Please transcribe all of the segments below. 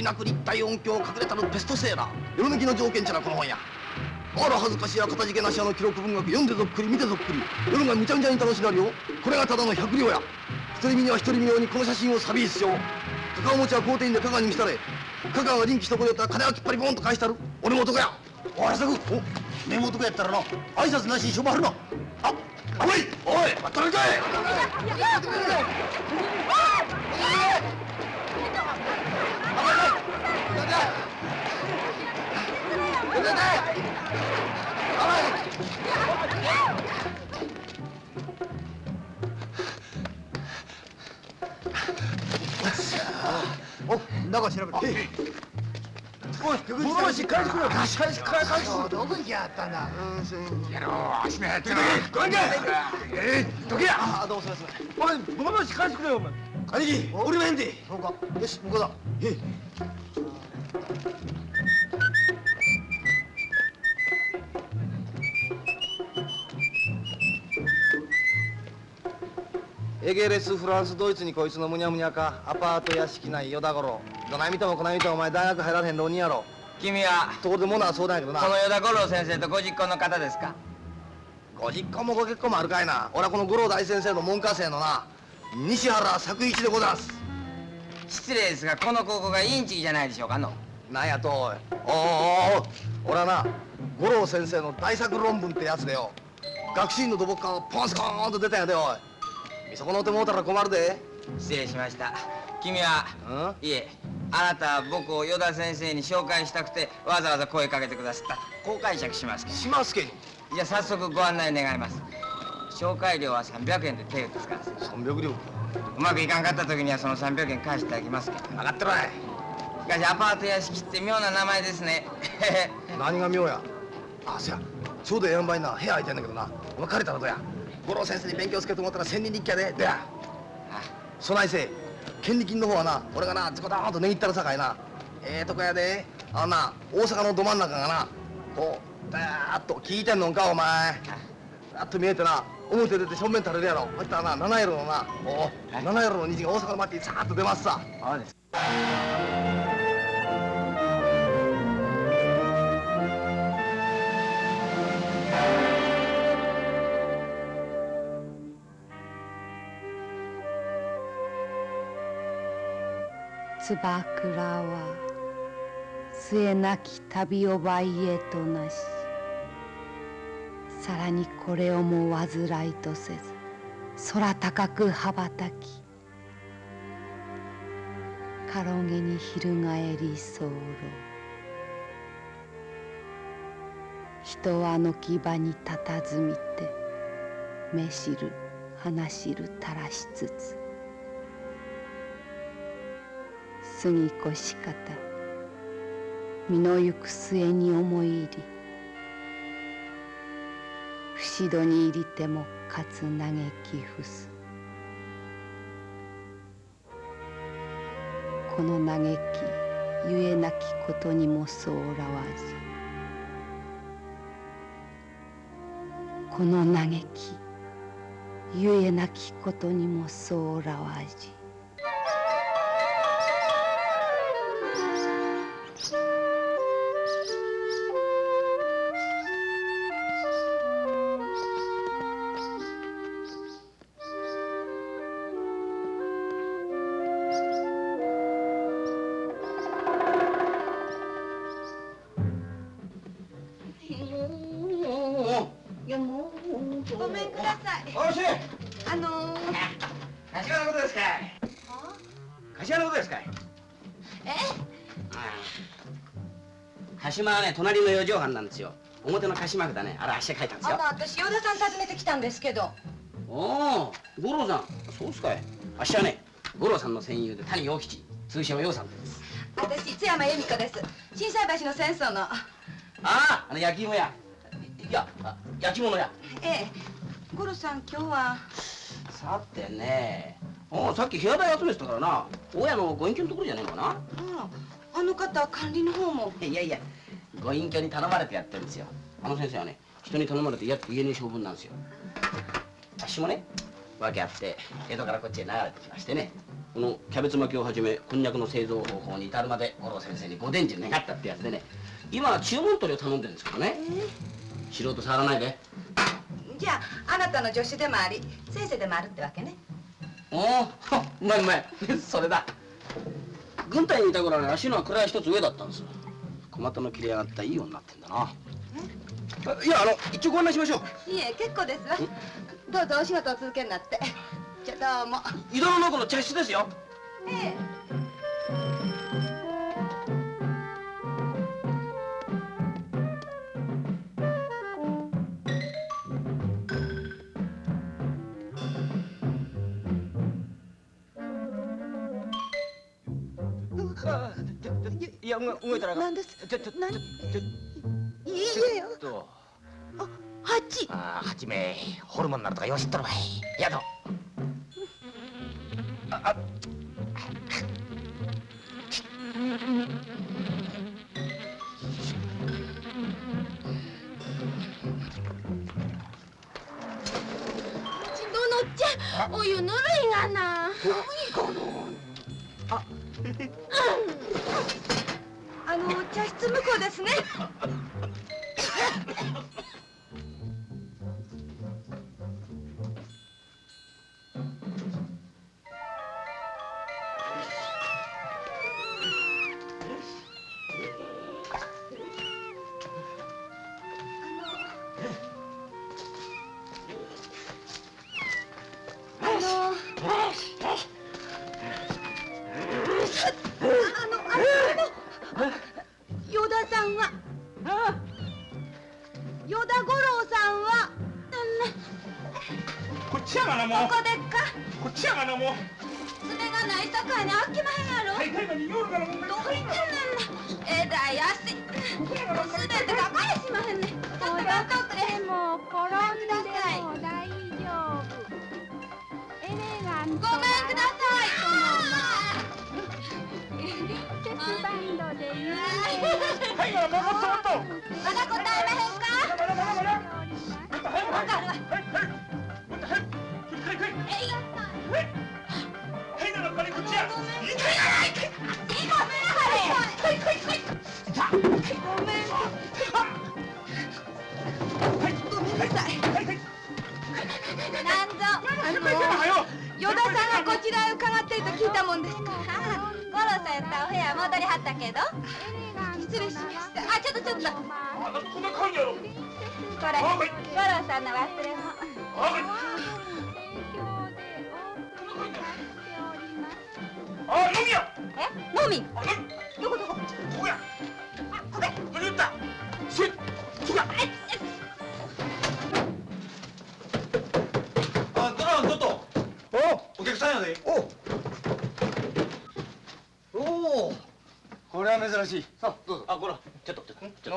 りなく立体音響隠れたるベストセーラー。世の抜きの条件ちゃなこの本やあら恥ずかしやかたじけなしやの記録文学読んでぞっくり見てぞっくり。世のがむちゃむちゃに楽しなるよ。これがただの百両や。独り身には一人身のようにこの写真をサビースしよう。カカオ餅は皇帝にで香川に見せたれ香川が臨機一言やったら金はきっぱりボンと返したる。俺も男や。おいさくお目も男やったらな。挨拶なしにしょばはるな。あおい。おい待ったらかいお中調べて。おいしっかりしてくれよしっかりしっかり返すどこ行きやったんだやろう足目入ってるごめんかえー、どけや。あどうもすみません。おいしてくれよお前。兄貴俺もへんでそうか。よし向こうだ。えエゲレスフランスドイツにこいつのむにゃむにゃか。アパート屋敷内与田頃どない見てもこない見てもお前大学入られへん浪人やろ。君はところでものはそうだけどな。この与田五郎先生とご実行の方ですか？ご実家もご結婚もあるかいな。俺はこの五郎大先生の門下生のな。西原作一でございます。失礼ですがこの高校がインチキじゃないでしょうかの。なんやとおい。おいおいおい俺はな五郎先生の大作論文ってやつでよ。学習院の土木科がポンスコーンと出たんやでおい見損のうてもうたら困るで。失礼しました。君はうん？いえあなたは僕を与田先生に紹介したくてわざわざ声かけてくださった。こう解釈しますけどしますけどじゃあ早速ご案内願います。紹介料は300円で手ですから300両。うまくいかんかった時にはその300円返していただきますけど分かってるわい。しかしアパート屋敷って妙な名前ですね。何が妙や。あそや。ちょうどええやんばいな。部屋空いてんだけどな。お前借りたらどうや？五郎先生に勉強つけてもらったら千人日記やで。どや。そないせい権利金の方はな俺がなズコドーンと値切ったらさかいな。ええとこやで。あのな大阪のど真ん中がなこうだーっと聞いてんのんかお前。だっと見えてな表出て正面垂れるやろ。そしたらな7色のなおう7色の虹が大阪の街にさーっと出ますさ。そうです。つばくらは末なき旅をばいへとなし。さらにこれをも煩いとせず空高く羽ばたきかろげに翻り候。人は軒場に佇みて目知る話しるたらしつつ過ぎ越し方。身の行く末に思い入り。不死戸に入りてもかつ嘆き伏す。この嘆きゆえなきことにもそうらわじこの嘆きゆえなきことにもそうらわじ。ね隣の四畳半なんですよ。表の鹿島札ね。あれ足で書いたんですよ。あの私与田さん訪ねてきたんですけど。おお五郎さん。そうっすかい。あっしはね五郎さんの戦友で谷陽吉。通称陽さんです。私津山由美子です。心斎橋の戦争の。あああの焼き芋屋。いやあ焼き物屋。ええ。五郎さん今日は。さてね。おさっき部屋代集めてたからな。大家のご隠居のところじゃねえのかな。ああの方は管理の方も。いやいやご隠居に頼まれてやってるんですよ。あの先生はね人に頼まれてやって家に性分なんですよ。あっしもね訳あって江戸からこっちへ流れてきましてねこのキャベツ巻きをはじめこんにゃくの製造方法に至るまで五郎先生にご伝授願ったってやつでね今は注文取りを頼んでるんですけどね。素人触らないで。じゃああなたの助手でもあり先生でもあるってわけね。おおうまいうまいそれだ。軍隊にいた頃はね足のは位一つ上だったんです小股の切れ上がったいい女になってんだな。あいやあの一応ご案内しましょう。いえ結構です。わどうぞお仕事を続けになって。じゃあどうも。井戸の中の茶室ですよ。ええや動いたら。何です。ちょちょ何ちょいいえよ。と。八ああはじめホルモンなるとかよしっとるわい。やどちどのちゃんお湯ぬるいがな。あの茶室向こうですね。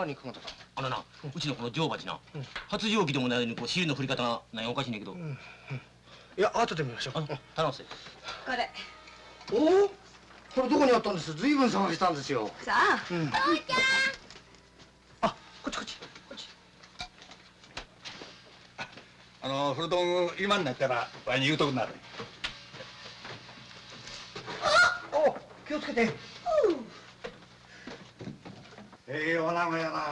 何考えたあのなうちのこの女王蜂な。発情期でもないのにこう尻の振り方が何おかしいねんけど。いや後で見ましょう。頼むせこれ。おお？これどこにあったんです？ずいぶん探したんですよ。さあうん。あこっちこっち。こっち。あの古道具今になったらわいに言うとくなる。お気をつけてええお名前やな。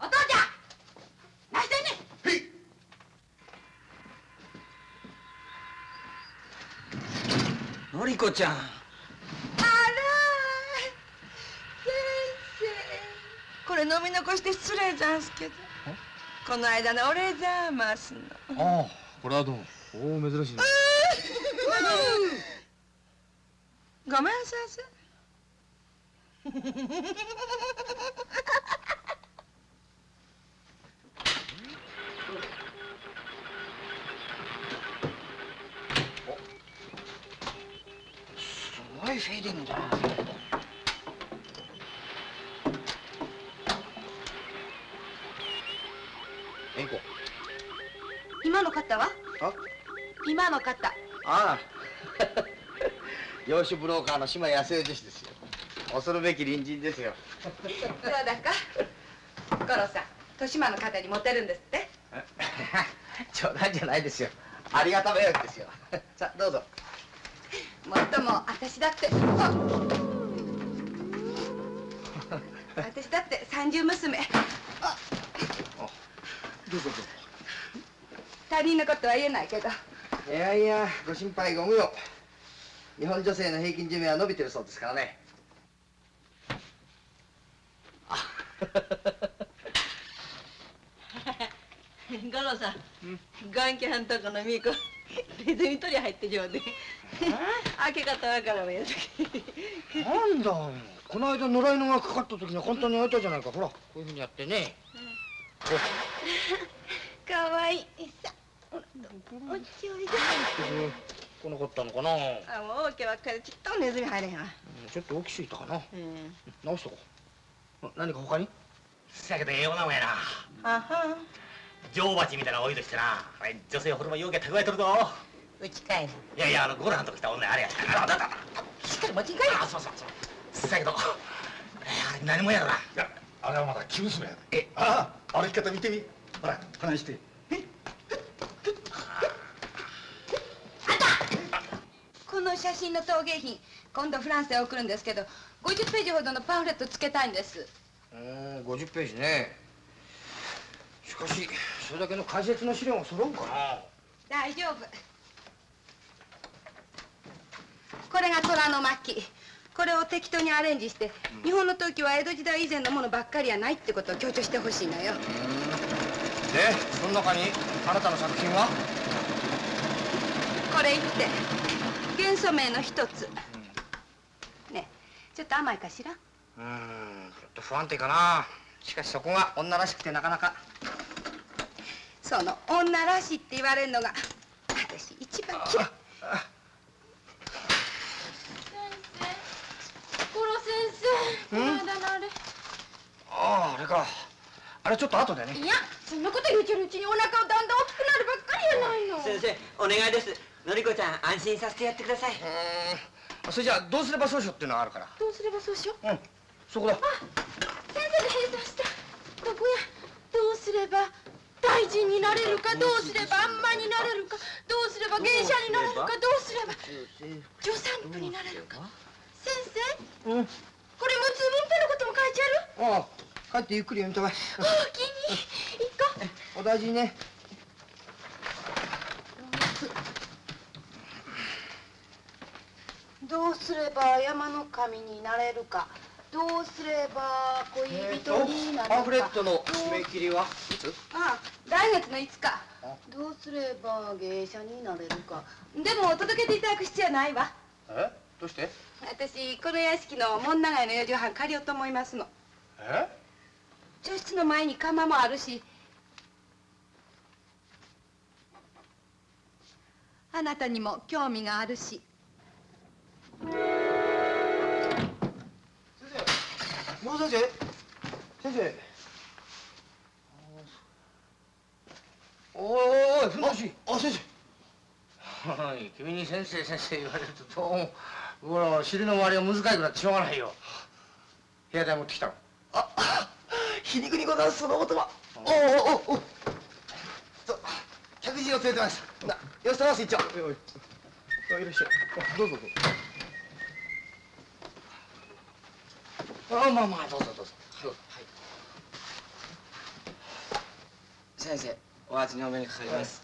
お父ちゃん何してんねん。のりこちゃん。あら先生。これ飲み残して失礼ざんすけど。この間のお礼ざますの。ああこれはどうも。おお珍しいねごめん先生。すごいフェーディングだえんこ今の方はあ？今の方ああ洋酒ブローカーの島康代女子ですよ。恐るべき隣人ですよ。そうだか。五郎さん豊島の方にモテるんですって？冗談じゃないですよ。ありがた迷惑ですよ。さあどうぞ。もっとも私だって。あ 私だって三十娘。あどうぞどうぞ。他人のことは言えないけど。いやいやご心配ご無用日本女性の平均寿命は伸びてるそうですからね。あ五郎さん眼鏡んとこのみーこネズミ取り入ってちょうで。開け方わからんやつ。なんだこの間野良犬がかかった時には簡単に開いたじゃないか。ほらこういうふうにやってね。かわいい。さおっちおいで来なかったのかな？あもう大きばっかりちっともネズミ入れへんわ。ちょっと大きすぎたかな。うん。直しとこ。う何か他に？せやけどええおなもんやな。あは女王蜂みたいなおいとしてなあれ女性ホルモンようけ蓄えとるぞ。うち帰る。いやいやあのゴルハンと来た女あれやあだだだしっかり持ちんかいあそうそうそう。せやけどえあれ何もんやろな。いやあれはまだ生娘やで。えああ歩き方見てみ。ほら話しての写真の陶芸品今度フランスへ送るんですけど50ページほどのパンフレットつけたいんです。うーん50ページね。しかしそれだけの解説の資料が揃うかな。大丈夫。これが虎の巻これを適当にアレンジして、日本の陶器は江戸時代以前のものばっかりやないってことを強調してほしいのよ。でその中にあなたの作品は？これって元素名の一つ、ねえちょっと甘いかしら？うーんちょっと不安定かな。しかしそこが女らしくてなかなか。その女らしいって言われるのが私一番嫌い。先生この間のあれ。あああれか。あれちょっと後でね。いやそんなこと言うてるうちにお腹がだんだん大きくなるばっかりやないの。先生お願いですのりこちゃん安心させてやってください。うー。んそれじゃあどうすればそうしようっていうのがあるから。どうすればそうしよう？うん。そこだ。先生で閉鎖したここや。どうすれば大臣になれるか？どうすればあんまになれるか？どうすれば芸者になれるか？どうすれば？助産婦になれるか？先生？うん。これ無痛分娩のことも書いてある？ああ。帰ってゆっくり読みたまえおおきに行こうお大事にねどうすれば山の神になれるか。どうすれば恋人になれるか、パンフレットの締め切りは？いつ？ああ来月の5日。あ。どうすれば芸者になれるか。でも届けていただく必要はないわ。え？どうして？私この屋敷の門長屋の四畳半借りようと思いますの。え？茶室の前に窯もあるし。あなたにも興味があるし室先生先生おいおいおいふんどしあ先はい君に先生先生言われるとどうもほら尻の周りが難しくなってしょうがないよ。部屋代持ってきたの。生ああ 皮肉にございますその言葉。おおおおお客人を連れてました。なよろしくお願いします一丁。おいらっしゃい。あどうぞどうぞあまあまあどうぞどうぞ。どうぞはい。先生お初にお目にかかります、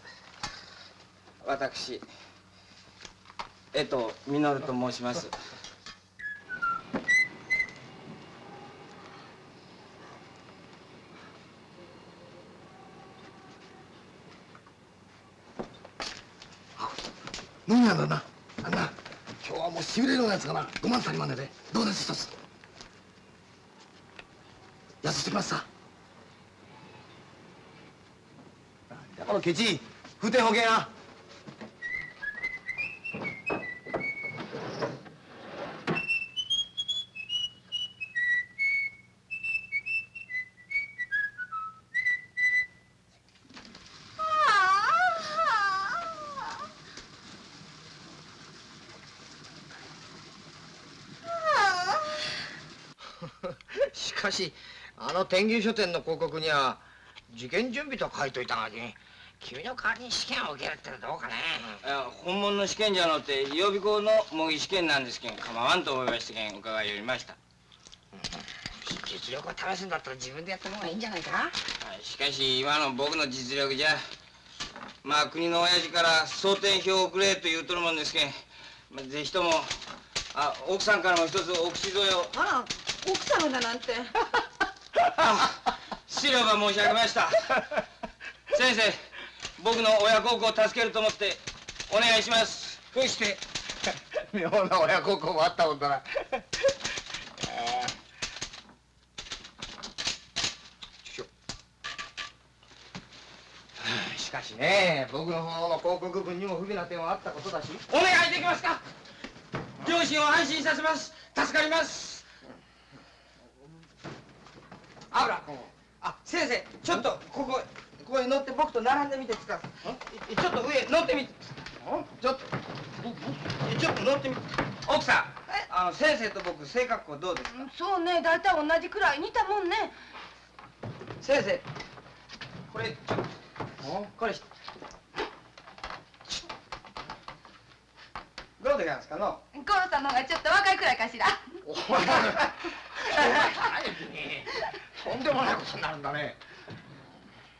私江藤実と申します。飲みなんだな。あんな。今日はもうしびれるようなやつがな。5万足りまねで。どうです一つ。安してきます。さこのケチ風天保険やしかしあの天牛書店の広告には事件準備と書いといたがに君の代わりに試験を受けるってのはどうかね。いや本物の試験じゃのって予備校の模擬試験なんですけん構わんと思いましてけん伺いよりました。実力を試すんだったら自分でやった方がいいんじゃないか。はいしかし今の僕の実力じゃまあ国の親父から総点票をくれと言うとるもんですけん、まあ、ぜひともあ奥さんからも一つお口添えを。あら奥様だなんて あ失礼ば申し上げました。先生僕の親孝行を助けると思ってお願いします。そして妙な親孝行もあったもんだな。しかしね僕の方の広告文にも不備な点はあったことだし。お願いできますか？両親を安心させます。助かりますあら。あ先生ちょっとここここに乗って僕と並んでみてつか？いちょっと上乗ってみて。ちょっと。ちょっと乗ってみて。奥さんあの先生と僕性格好どうですか？そうね大体同じくらい似たもんね。先生これちょっと。これどうでございますか？の。ゴロさんの方がちょっと若いくらいかしら。お前とんでもないことになるんだね。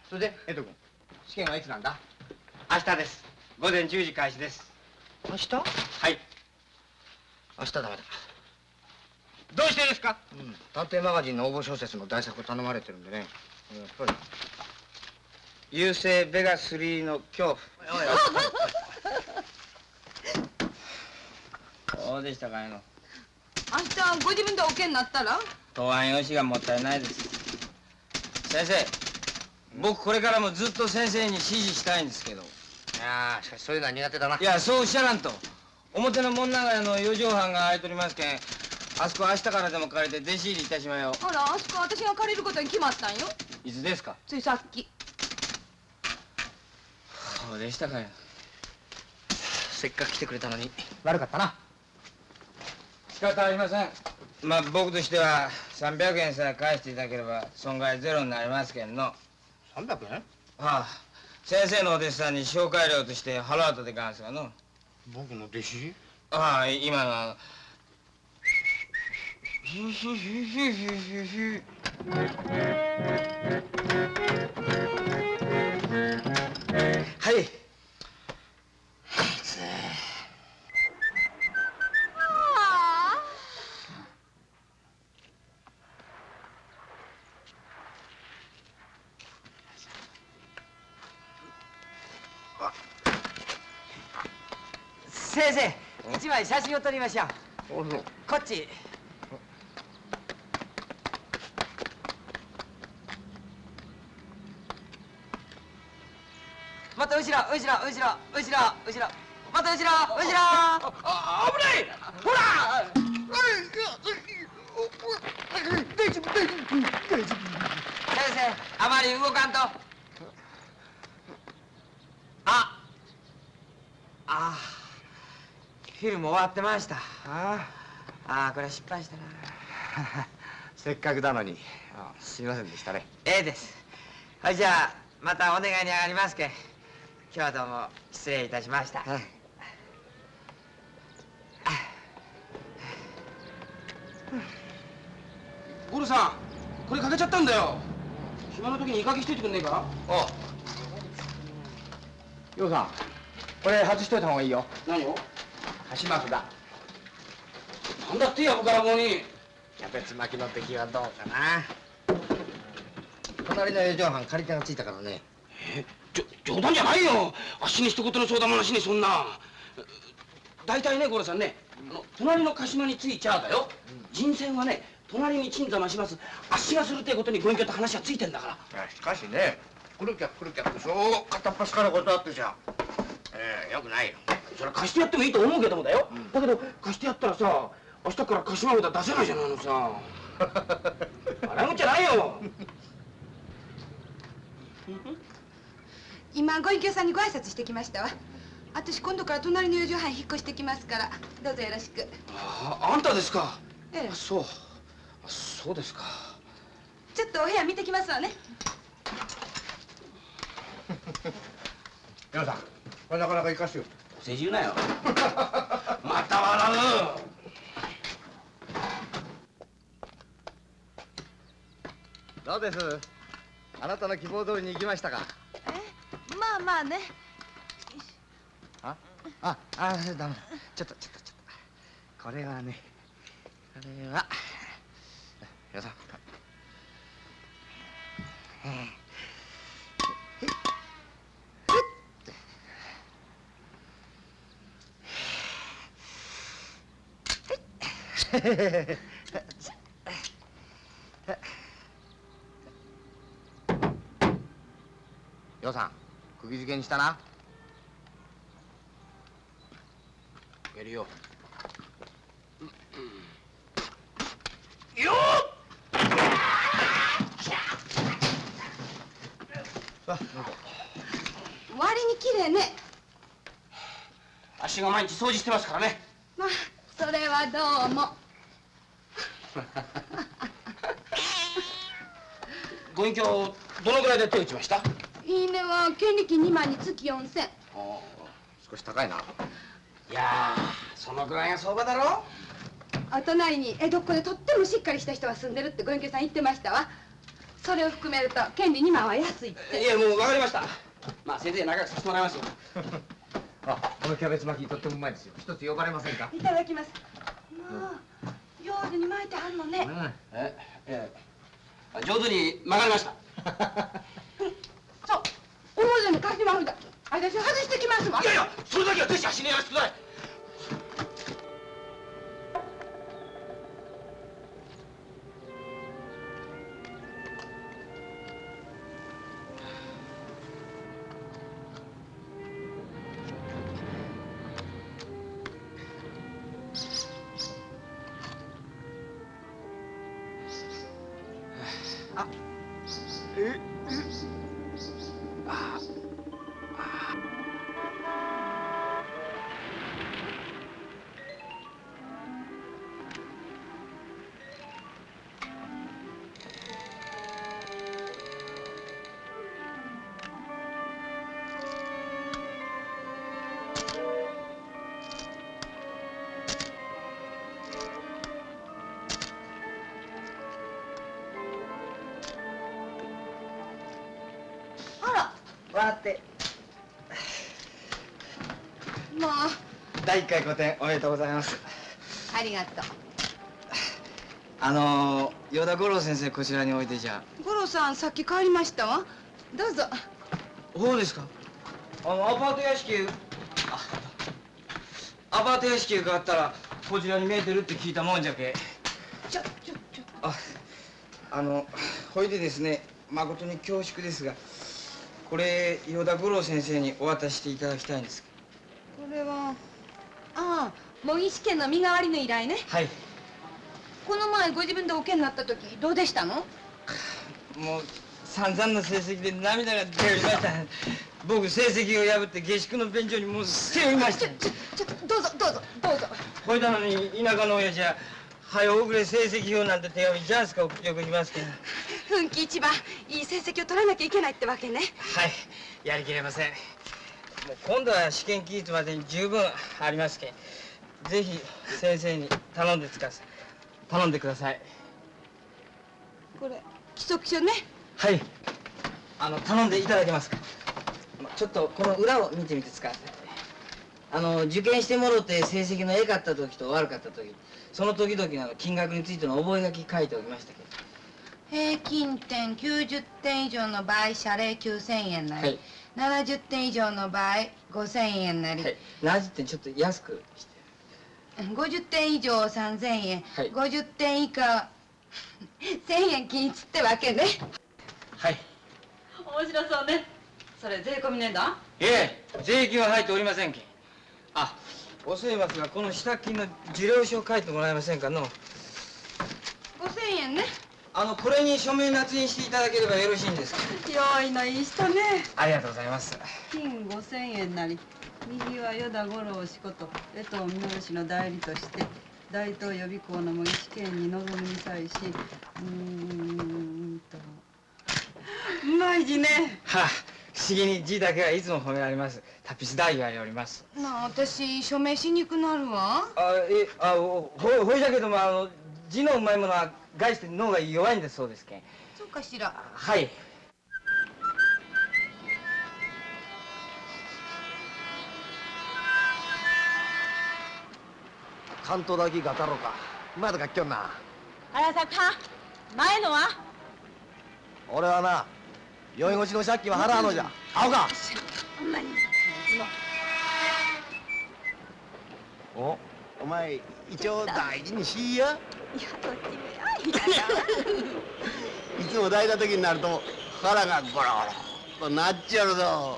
それで江戸君試験はいつなんだ？明日です。午前10時開始です。明日？はい。明日ダメだ。どうしてですか？うん。探偵マガジンの応募小説の題作を頼まれてるんでね。やっぱり。優勢ベガ3の恐怖。どうでしたかいの。明日ご自分でおけになったら？答案用紙がもったいないです。先生僕これからもずっと先生に指示したいんですけど。いやーしかしそういうのは苦手だな。いやそうおっしゃらんと。表の門長屋の四畳半が空いておりますけん。あそこ明日からでも借りて弟子入りいたしまよあらあそこ私が借りることに決まったんよ。いつですか？ついさっき。そうでしたかよ。せっかく来てくれたのに。悪かったな。仕方ありませんまあ僕としては300円さえ返していただければ損害ゼロになりますけんの。は300円あ。先生のお弟子さんに紹介料として払うとでかんすがの。僕の弟子？ああ今のあの。ヒュヒュヒュヒュヒュヒュヒュはい先生一枚写真を撮りましょう。こっち。また後ろ後ろ後ろ後ろ後ろ。また後ろ後ろ。あ危ない。ほら。先生あまり動かんとああフィルム終わってました。ああ。これは失敗したな。せっかくだのに。あすいませんでしたね。ええです。はいじゃあまたお願いに上がりますけん。今日はどうも失礼いたしました、ゴルさんこれ欠けちゃったんだよ。暇の時にいいかけしといてくんねえか？あようさんこれ外しといた方がいいよ。何を？箸巻きだ。なんだってやぶから棒に。キャベツ巻きの出来はどうかな。隣の四畳半借り手がついたからね。えじょ冗談じゃないよ。あっしに一言の相談もなしにそんな。大体ねゴロさんねあの隣の鹿島についちゃあだよ、人選はね隣に鎮座増します。あっしがするってことにご隠居と話はついてんだから。しかしね来る客来る客ってそう片っ端から断ってじゃええよくないよ。それは貸してやってもいいと思うけどもだよ、だけど貸してやったらさ明日から鹿島札出せないじゃないのさ。笑うんじゃないよ。今ご隠居さんにご挨拶してきましたわ。私今度から隣の四畳半引っ越してきますからどうぞよろしく。ああんたですか。ええ。あそう。あそうですか。ちょっとお部屋見てきますわね。皆さんなかなか生かしてよ。世辞言うなよ。また笑う。どうです？あなたの希望通りに行きましたか？え？まあまあね。あ？ああダメだ。ちょっとちょっとちょっと。これはねこれは。よさ よさん釘付けにしたな。やるよ。割に綺麗ね。足が毎日掃除してますからね。まあそれはどうも ご隠居どのぐらいで手打ちました？いいねは権利金2万につき4000少し高いな。いやーそのぐらいが相場だろ？お隣に江戸っ子でとってもしっかりした人が住んでるってご隠居さん言ってましたわ。それを含めると権利2万は安いって。いやもう分かりました。まあせいぜい仲良くさせてもらいますよ。あこのキャベツ巻きとってもうまいですよ。一つ呼ばれませんか？いただきます。まあ上手に巻いてはん。のねええ。え上手に曲がりました。そう。に書きまふだ。私外してきますわ。いやいやそれだけはぜひ足にやらせてください第1回個展おめでとうございます。ありがとう。あのー、与田五郎先生こちらにおいでじゃ五郎さんさっき帰りました？わどうぞ。そうですか？あのアパート屋敷アパート屋敷へ伺ったらこちらに見えてるって聞いたもんじゃけ。ちょちょちょ。ああのほいでですね誠に恐縮ですがこれ与田五郎先生にお渡ししていただきたいんです。これはああ模擬試験の身代わりの依頼ね。はい。この前ご自分でお受けになった時どうでしたの？もう散々な成績で涙が出ておりました。僕成績を破って下宿の便所にもう背負いました。ちょちょちょどうぞどうぞどうぞ。ほいだのに田舎の親父は早遅れ成績表なんて手紙ジャンスか送っておきますけど。奮起一番いい成績を取らなきゃいけないってわけね。はい。やりきれません。もう今度は試験期日までに十分ありますけんぜひ先生に頼んでつかさ頼んでください。これ規則書ね。はい。あの頼んでいただけますか？ちょっとこの裏を見てみてつかさいあの受験してもろて成績の良かった時と悪かった時その時々の金額についての覚書書いておきましたけど。平均点90点以上の場合謝礼9000円なり、はい。70点以上の場合5000円なり、はい。70点ちょっと安くして50点以上3000円、はい。50点以下。1000円均一ってわけね。はい。面白そうね。それ税込み値段いえ税金は入っておりませんけん。あ遅いますがこの支度金の受領書を書いてもらえませんかの？5000円ね。あのこれに署名捺印していただければよろしいんですか？用意のいい人ね。ありがとうございます。金5000円なり右は与田五郎氏こと江藤稔氏の代理として大東予備校の模擬試験に臨むに際しうーんと。うまい字ね。はあ思議に字だけはいつも褒められます。タピス大言われおります。なあ私署名しにくくなるわ。あえあほほほいじゃけどもあの字のうまいものは概して脳が弱いんですそうですけん。そうかしら。はい関東だけガタロか。前とか来きょんな。荒坂前のは？俺はな酔い越しの借金は払わのじゃ。青か。おお前一応大事にしいや。いやどっちもやい。つも大事な時になると腹がゴロゴロとなっちゃうぞ。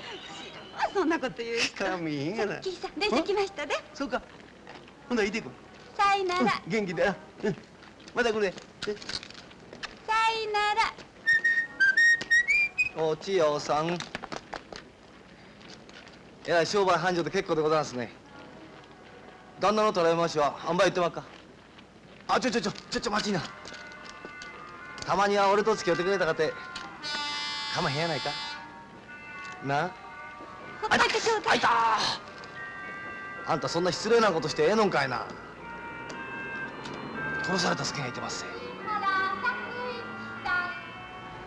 そんなこと言う人。かみへんがなキーさん電車来ましたでそうか。ほんならいてくさいなら。元気で。なうん。また来るで。さいなら。お千代さん。えらい商売繁盛で結構でございますね。旦那の捉え回しはあんばい言ってまっか。あちょちょちょちょちょ待ちいな。たまには俺と付き合ってくれたかて。かまへんやないか。な？ほっといてちょうだい。あいたあんたそんな失礼なことしてええのんかいな殺された助けがいてますぜ。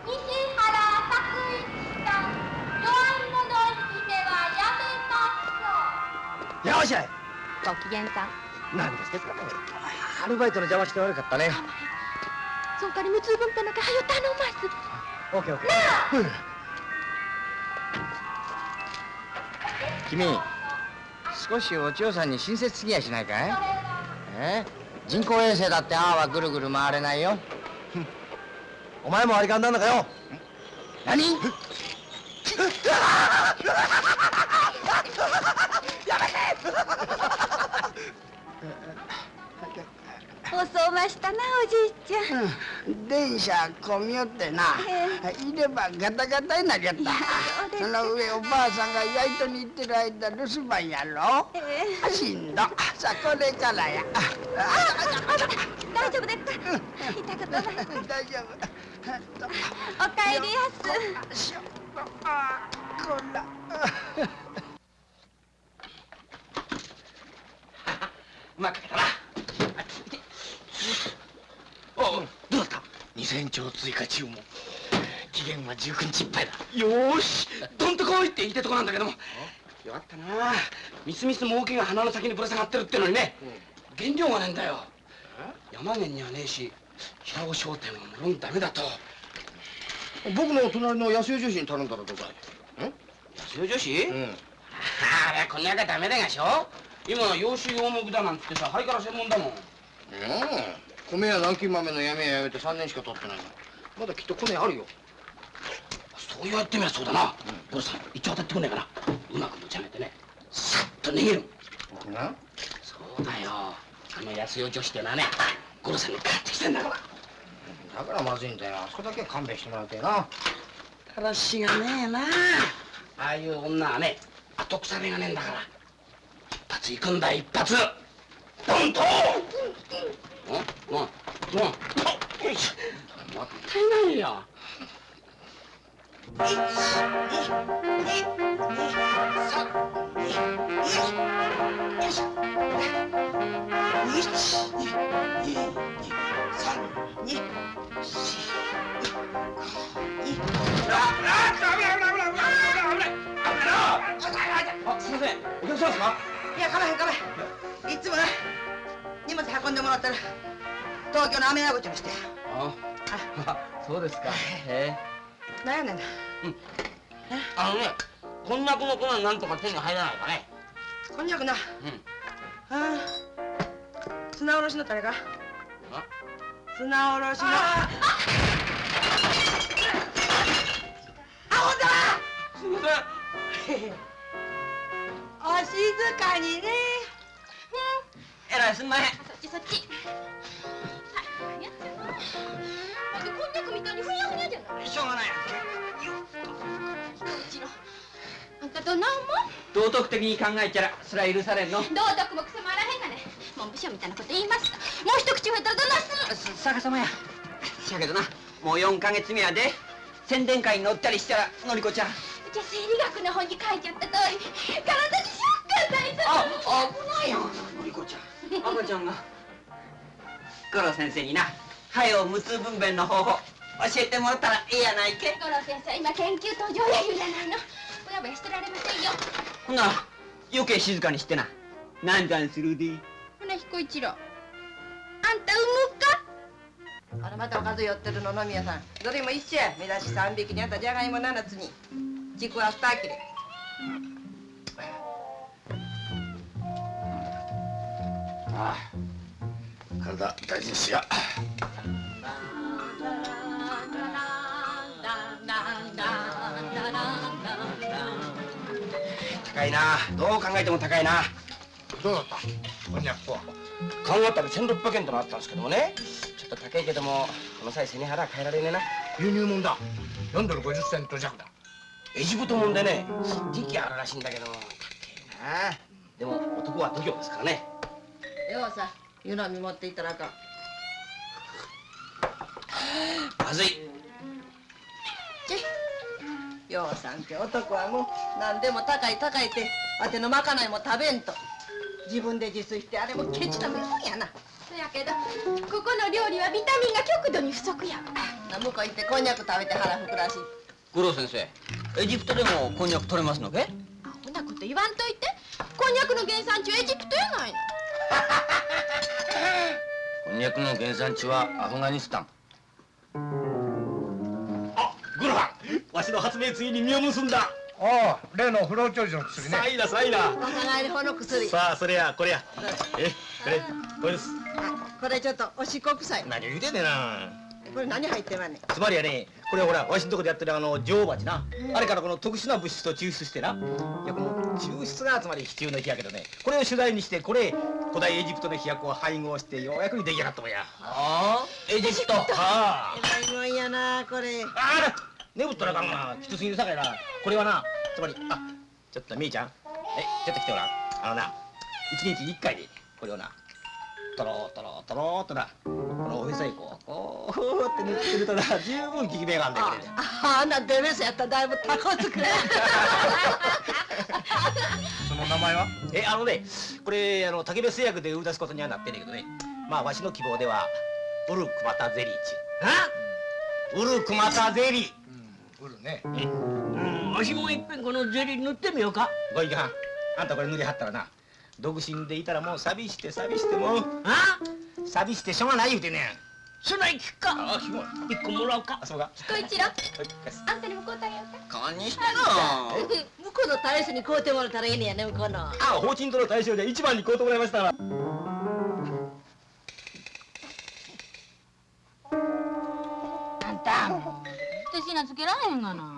西原作一さん弱い者いじめはやめましょうよっしご機嫌さん何ですかね。アルバイトの邪魔して悪かったね。そんかり無痛分ペのかはよ頼ます。オッケーオッケー。う。ん君少しお千代さんに親切すぎやしないかい？え？人工衛星だってああはぐるぐる回れないよ。お前も割り勘なんだかよ。何？やめて遅ましたなおじいちゃん。電車混みよってな、いればガタガタになりやった。その上おばあさんが焼いとに行ってる間留守番やろ、えしんど。さあこれからや。大丈夫ですか？痛くない大丈おかえりやす。夫あこら。うまく書けたなおおどうだった？2000兆追加注文期限は19日いっぱいだ。よーし！どんとこいって言いてとこなんだけども。よかったな。みすみす儲けが鼻の先にぶら下がってるってのにね。原料がねえんだよ。山源にはねえし平尾商店は無論ダメだと。僕の隣の安代女子に頼んだらどうだい？安代女子、うん。あれこんなやつはダメだがしょ。今は養子養木だなんてさハイカラ専門だもんうん。米や南京豆の闇ややめて3年しか経ってないのまだきっと米あるよ。そう言われてみりゃそうだな。ゴロさん一応当たってくんねえかな。うまく持ち上げてね。さっと逃げる。僕な。そうだよ。あの安代女子ってのはねゴロさんに帰ってきてんだから。だからまずいんだよ。あそこだけは勘弁してもらいたいな。だらしがねえな。ああいう女はね後腐れがねえんだから。一発行くんだ一発ドンとん。うん。うん。うん。よいしょもったいないよあすいません。お客さん。ですかいやかまへんかまへんいつもな荷物運んでもらったら東京の雨屋口にして。ああそうですか。へえ。何やねんなあのねこんにゃくの粉なんとか手に入らないかね。こんにゃくな。うん。ああ砂おろしのタレか？あ？砂おろしの。すいません お静かにね。えらいすんまへん。そっちそっち。あ何やってんの？なんでこんにゃくみたいにふにゃふにゃじゃない？しょうがないうちの。あんたと何も道徳的に考えちゃらそれは許されんの。道徳もくせもあらへんがね。文部省みたいなこと言いましたもう一口増えたらどないする。逆さまやしやけどなもう4ヶ月目やで宣伝会に乗ったりしたらのりこちゃんじゃあ生理学の本に書いてあった通り体にショック与えたあ危ないよ。のりこちゃん。赤ちゃんが。五郎先生にな肺を無痛分娩の方法。教えてもらったらええやないけ。五郎先生今研究途上や言うじゃないの。ぼやぼやしてられませんよ。ほな余計静かにしてな。なんざんするで。ほな彦一郎。あんた産むか？あらまたおかず寄ってるの飲み屋さん。どれも一緒や。目出し3匹にあったじゃがいも7つにちくわ2切れああ。体大事にしや。高いな。どう考えても高いな。どうだった？こんにゃくは。考えたら1600円となったんですけどもね。ちょっと高いけどもこの際背に腹は変えられねえな。輸入物だ。4ドル50セント弱だエジプトもんでね時期あるらしいんだけど高えな。でも男は度胸ですからね。ようさ湯飲み持っていったらあかん。まずい。ちようさんって男はもう何でも高い高いってわてのまかないも食べんと。自分で自炊してあれもケチなもんやな。そやけどここの料理はビタミンが極度に不足やな向こう行ってこんにゃく食べて腹膨らし五郎先生エジプトでもこんにゃく取れますのけ？アホなこと言わんといて。こんにゃくの原産地はエジプトやないの。こんにゃくの原産地はアフガニスタン。あグロハン。わしの発明ついに実を結んだ。ああ例の不老長寿の薬ね。さいなさいな。若返り法の薬。さあそれやこれや。えこれこれです。あこれちょっとおしっこ臭い。何を言うてんねんな。これ何入ってまんねん。つまりやねこれほらわしのとこでやってるあの女王蜂な、あれからこの特殊な物質を抽出してな。いやこの抽出がつまり必要な日やけどね。これを取材にしてこれ古代エジプトの飛躍を配合してようやくに出来上がったもんや。ああエジプト。ああ。えらいもんやなこれ。あら眠ったらあかんがなきつすぎるさかいな。これはなつまりあちょっとみーちゃん。えちょっと来てごらん。あのな一日一回でこれをなとろとろとろっとな。このおへそへこう。こうって塗ってるとな十分効き目があんだよこれで。ああんなデメスやったらだいぶタコつくね その名前は？えあのねこれあの竹部製薬で売り出すことにはなってんねんけどね。まあわしの希望ではウルクマタゼリーちゅう。ウルクマタゼリー。うん。売るね。うん。わしもいっぺんこのゼリー塗ってみようか。ごいかんあんたこれ塗りはったらな独身でいたらもう寂して寂してもうあ？寂してしょうがない言うてんねんそない聞くか。あ聞こ一個もらおうか。あそうか。彦一郎はいあんたにもこうてあげようか。勘にしてな 向こうの大使に買うてもらったらええねやね向こうの。あ法人との対象で一番に買うてもらいましたわ。あんた。私なつけられへんがな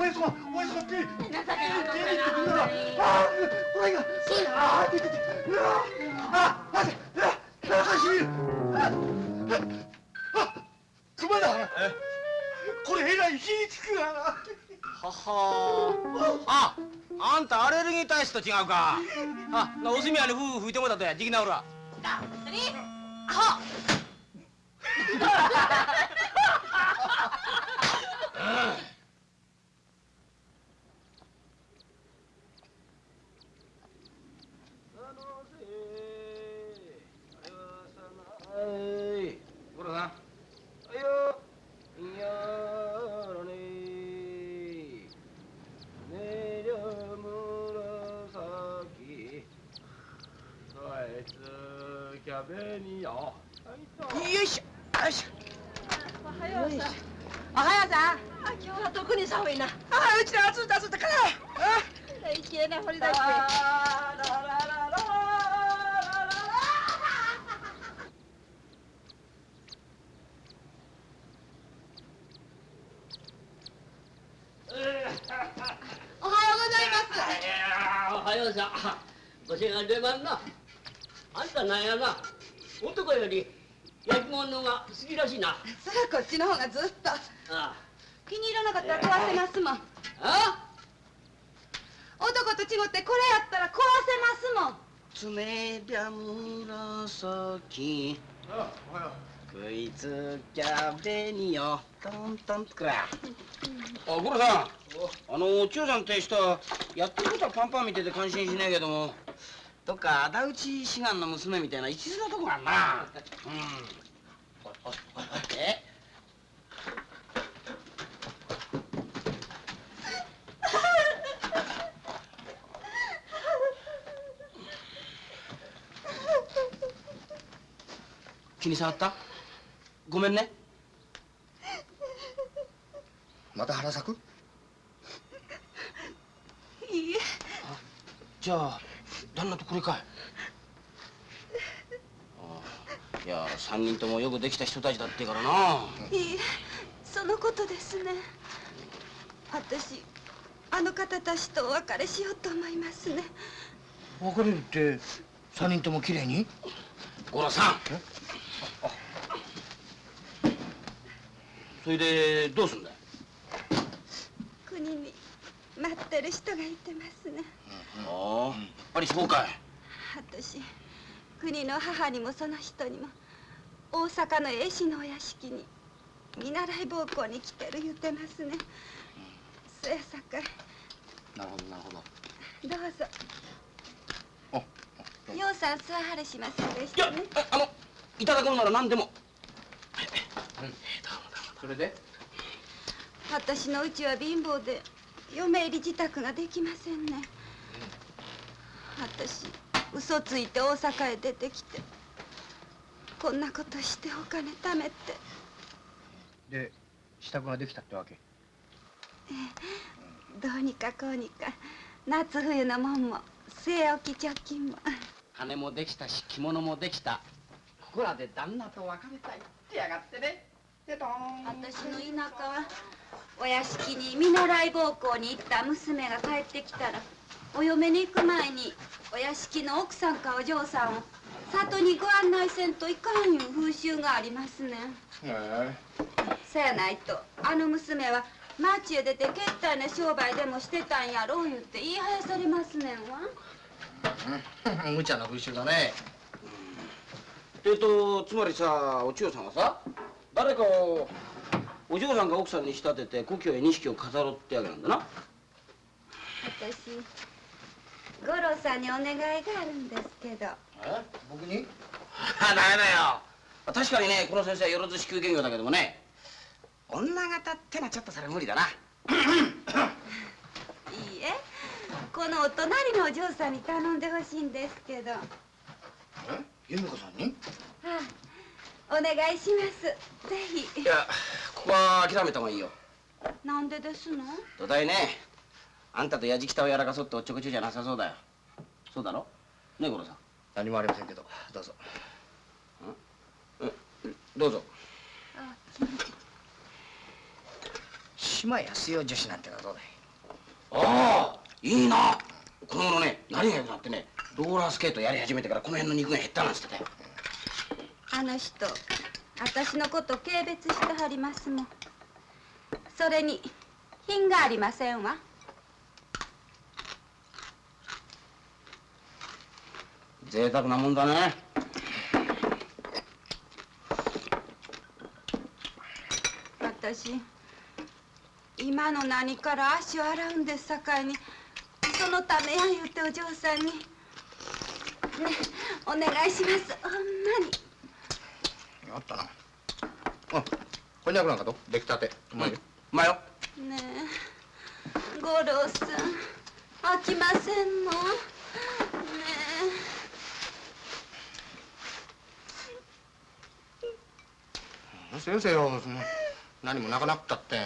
お子親子ピーピピってくなあーお前があーうわあー待てうわなしみるあ熊だこれえらい火つくがなははああんたアレルギー体質と違うかあなお墨屋に夫婦吹いてもらったやじきなおらだそりアホうんはい五郎さんはいよいやらねねりゃ紫あいつキャベニアよいしょよいしょおはようさんおはようさんあ今日は特に寒いなあうちの暑い暑いからあいけな掘り出しておはようございますはようさおせが出番なあんたなんやな男より焼き物が好きらしいな。そりゃこっちの方がずっと。あ気に入らなかったら壊せますもん。あ男と違ってこれやったら壊せますもん。爪びゃ紫食いつきゃ紅よ。トントンくら。あ五郎さん。あの千代さんって人はやってることはパンパン見てて感心しないけどもどっか仇討ち志願の娘みたいな一途なとこあんな。うん。え気に障った？ごめんね。また腹咲く？いいえ。じゃあ旦那とこれかい。ああ。いや三人ともよくできた人たちだってからな。いいえ。そのことですね。私あの方たちとお別れしようと思いますね。別れるって三人とも綺麗に？五郎さん。それでどうすんだよ国に待ってる人がいてますねああやっぱりそうかい私国の母にもその人にも大阪の絵師のお屋敷に見習い奉公に来てる言うてますね。そやさかいなるほどなるほど。どうぞ。あようさん座はれしませんでしたね。ああのいただくのなら何でも。それで？私のうちは貧乏で嫁入り自宅ができませんね。私嘘ついて大阪へ出てきてこんなことしてお金貯めて。で支度ができたってわけ？どうにかこうにか。夏冬のもんも据え置き貯金も。金もできたし着物もできた。ここらで旦那と別れたいってやがってね。でどーん。私の田舎はお屋敷に見習い奉公に行った娘が帰ってきたらお嫁に行く前にお屋敷の奥さんかお嬢さんを里にご案内せんといかんいう風習がありますねへそやないとあの娘は町へ出てけったいな商売でもしてたんやろう言って言いはやされますねんわ。え 無茶な風習だね。えっとつまりさお千代さんはさ誰かをお嬢さんが奥さんに仕立てて故郷へ錦を飾ろうってわけなんだな。私五郎さんにお願いがあるんですけど。え？僕に？あ ダメだよ。確かにねこの先生はよろず支給兼業だけどもね。女方ってのはちょっとそれ無理だな。いいえ。このお隣のお嬢さんに頼んでほしいんですけど、はえ？由美子さんに？あ、お願いします。ぜひ。いやここは諦めた方がいいよ。なんでですの？土台ね。あんたとやじきたをやらかそうっておっちょこちょいじゃなさそうだよ。そうだろ？ねえ五郎さん。何もありませんけど。どうぞ。どうぞ。島安代女子なんてのはどうだい？ああいいな。この頃ね何が良くなってねローラースケートやり始めてからこの辺の肉が減ったなんつってたよあの人私のこと軽蔑してはりますもん。それに品がありませんわ。贅沢なもんだね。私今の何から足を洗うんですさかいに。そのためや言うてお嬢さんに。ねお願いします。ほんまにあったな。あこんにゃくなんかと出来たて。うまいよ。うまいよ。ねえ。五郎さん。飽きませんの？ね先生よその何も泣かなくったって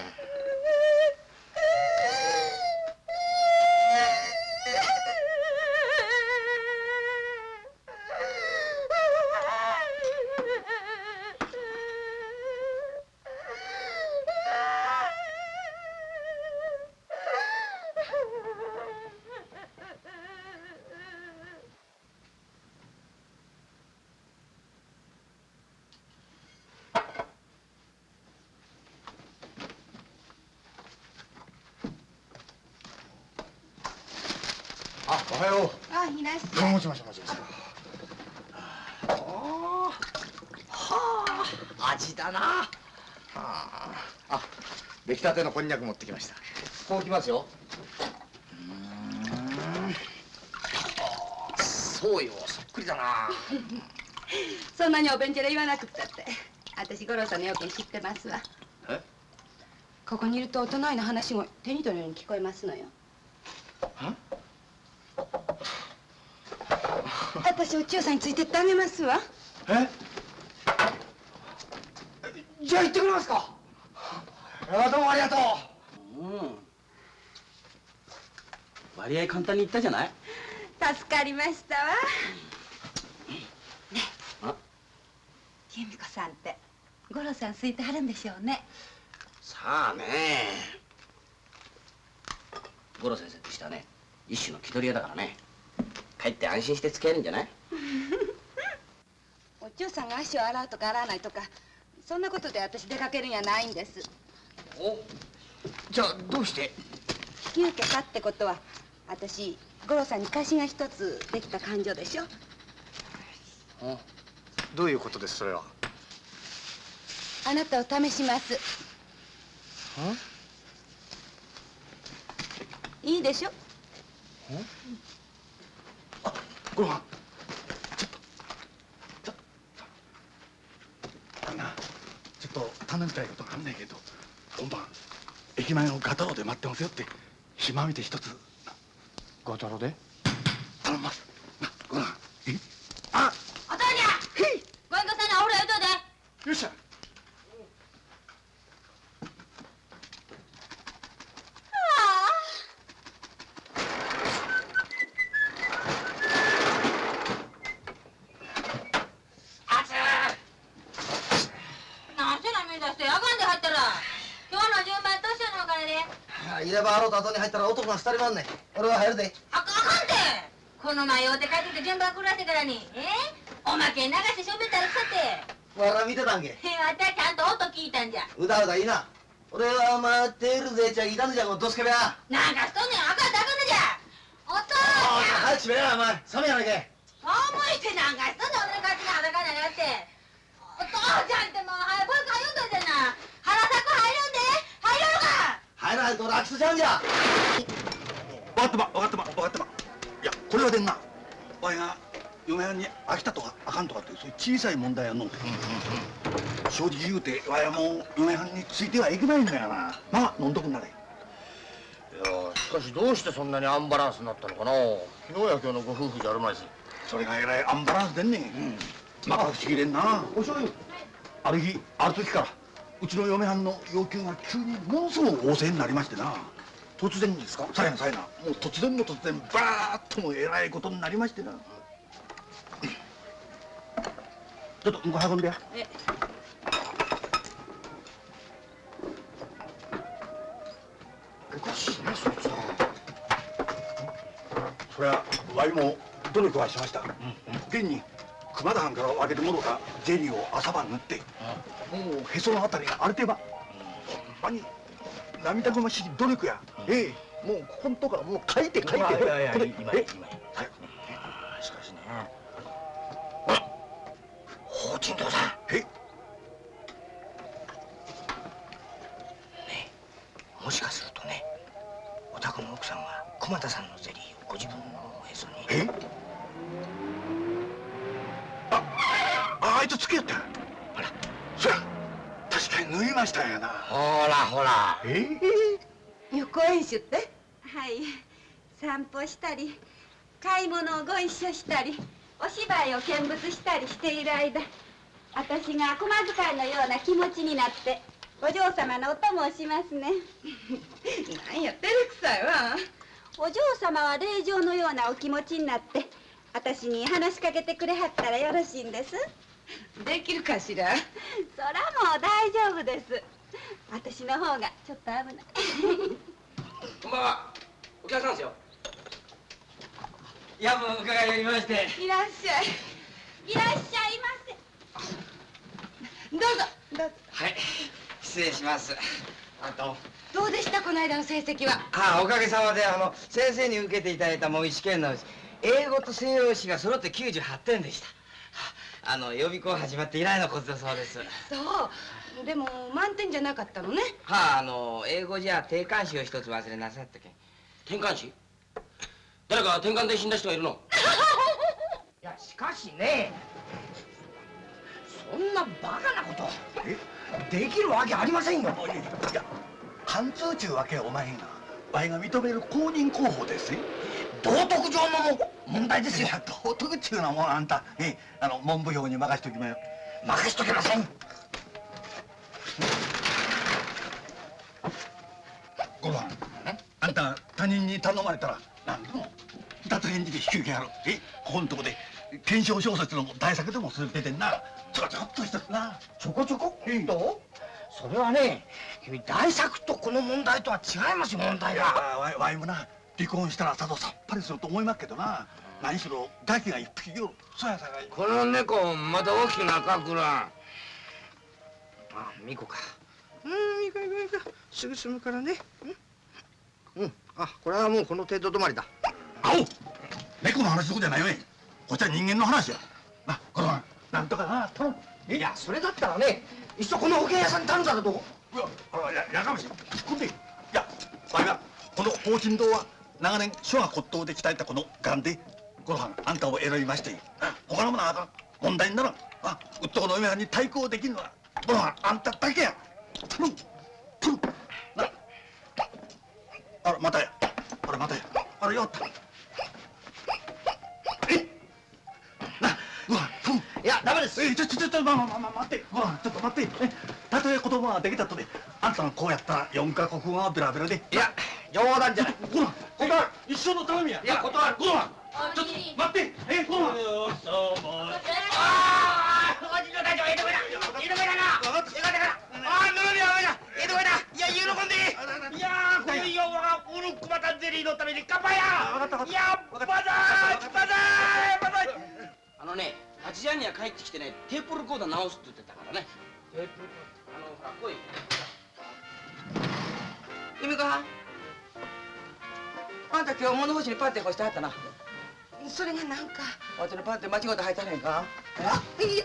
たてのこんにゃく持ってきました。こうきますよ。そうよ。そっくりだな。そんなにおべんちゃら言わなくったって。私五郎さんの要件知ってますわ。え？ここにいるとお隣の話も手に取るように聞こえますのよ。私お千代さんについてってあげますわ。え？じゃあ行ってくれますかあどうもありがとう。うん。割合簡単に言ったじゃない？助かりましたわ。ねあ由美子さんって五郎さん好いてはるんでしょうね。さあね。五郎先生としてはね。一種の気取り屋だからね。帰って安心して付き合えるんじゃない？お千代さんが足を洗うとか洗わないとかそんなことで私出かけるんやないんですおじゃあどうして？引き受けたってことは私五郎さんに貸しが一つできた感情でしょ？どういうことですそれは？あなたを試します。いいでしょ？ご飯。ちょっと。ちょっとあのなちょっと頼みたいことがあんねんけど今晩駅前のガタロで待ってますよって暇見て一つ。ガタロで？頼みます。なごあお父にゃご隠居さんのお風呂言うとでよっしゃなんせな目指してあかんで入ったら今日の順番としてのお金で入れ歯洗うと後に入ったら男が二人もん俺は入るで。あかんあかんて。この前用て帰ってきて順番狂わしてからに。え？おまけ流してしょべったらくさって。わら見てたんけ。へあたちゃんと音聞いたんじゃ。うだうだいいな。俺は待っているぜ。ちゃいたんじゃんどすけべやなんかしとんねんあかんてあかんのじゃお父ちゃん早くしめやお前冷めやないけ思いてなんかしとんねん俺の勝手に裸になってお父ちゃんってもう早く早うといてな原作入るんで入れるか入らないと俺飽きつちゃうんじゃ分かってま分かってま分かってまいやこれはでんなわいが嫁はんに飽きたとかあかんとかってそういう小さい問題やの、正直言うてわいはもう嫁はんについてはいけないんだよなまあ飲んどくんなれいやしてそんなにアンバランスになったのかな。昨日や今日のご夫婦じゃあるまいし。それがえらいアンバランスでんねん、また不思議でんな。お醤油ある日ある時からうちの嫁はんの要求が急にものすごく旺盛になりましてな。突然ですか？さやなさやな。もう突然の突然バーッともえらいことになりましてな。ちょっと向こう運んでや。え。おかしいねそい。つはそりゃわいも努力はしました、現に熊田藩から分けてもろたゼリーを朝晩塗って、もうへそのあたりが荒れてば、ほんまに涙ぐましい努力や、ええもうここんとこはもう書いて書いて。いやいやいやこれ今え？今はい。しかしね。法珍堂さん。え？もしかするとねお宅の奥さんは駒田さんのゼリーをご自分のへそに。え？あああいつ付き合ったあら。そや確かに縫いましたんやな。ほらほら。え？え予行演習って？はい。散歩したり買い物をご一緒したりお芝居を見物したりしている間私が駒遣いのような気持ちになってお嬢様のお供をしますね。なんや照れくさいわお嬢様は霊場のようなお気持ちになって私に話しかけてくれはったらよろしいんです。できるかしら？そらもう大丈夫です。私の方がちょっと危ない。こんばんは。お客さんですよ。夜分伺いやりまして。いらっしゃい。いらっしゃいませ。どうぞどうぞ。はい。失礼します。あとどうでしたこの間の成績は？ああおかげさまであの先生に受けていただいた模擬試験のうち英語と西洋史が揃って98点でした。あの予備校始まって以来のことだそうです。そう。でも満点じゃなかったのね。はああの英語じゃ定冠詞を一つ忘れなさったけん。転換詞誰か転換で死んだ人がいるの？いやしかしね。そんなバカなことえ？できるわけありませんよ。いや貫通ちゅうわけおまへんがわいが認める公認候補ですよ。道徳上の問題ですよ。道徳っちゅうのはもうあんた。えあの文部省に任しときまよ任しとけません。ご飯あんた他人に頼まれたら何でも二つ返事で引き受けやる。え？ここんとこで検証小説の大作でもする出てんな。ちょこちょこっとしたな。ちょこちょこ？っとそれはね君大作とこの問題とは違いますよ問題がわいわいもな。離婚したらさぞさっぱりすると思いますけどな。何しろガキが一匹よそやさがいこの猫まだ大きくなかくらあミコか。うんいいかいいかいいかすぐ済むからね。うん、うん、あこれはもうこの程度止まりだ。あお猫の話どこじゃないよ。ねこっちは人間の話や。なこのなんとかな頼むいやそれだったらねいっそこの保険屋さんに頼んだらどういやあややかましい。ほんでいやわいはこの宝珍堂は長年書が骨董で鍛えたこのガンでご飯あんたを選びまして他のものはあかん問題にならん。あうっとこの嫁はんに対抗できるのはご飯あんただけや。頼む頼む。な。あらまたやあらまたやあらよったいやダメです。えちょちょちょちょまあまあま待ってご飯ちょっと待ってえたとえ子供ができたとであんたのこうやったら四カ国語はベラベラで。いや冗談じゃない。ご飯。断る。一生の頼みや。いや断る。ご飯。ちょっと待って。えご飯。ああおじのたちは江戸目だ江戸目だな江戸目だああぬるみは江戸目だいや喜んでいやーこのよはウルクマタゼリーのために乾杯やいやバザーバザーバザーあのね八時半には帰ってきてねテープレコーダー直すって言ってたからね。テープあのほら来い。はん。あんた今日物干しにパンテ干してはったな。それがなんか。わしのパンテ間違うて履いたねんか。あいやいや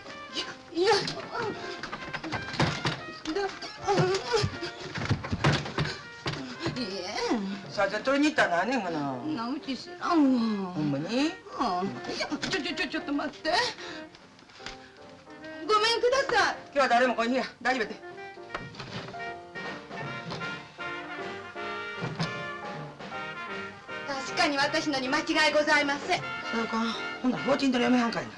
いや。いやさあじゃあ取りに行ったら何ねんかななうち知らんわ。ほんまに？うんいやちょちょちょちょっと待って。ごめんください。今日は誰も来いや。大丈夫やて。確かに私のに間違いございません。そうか。ほんなら法人との嫁はんかいな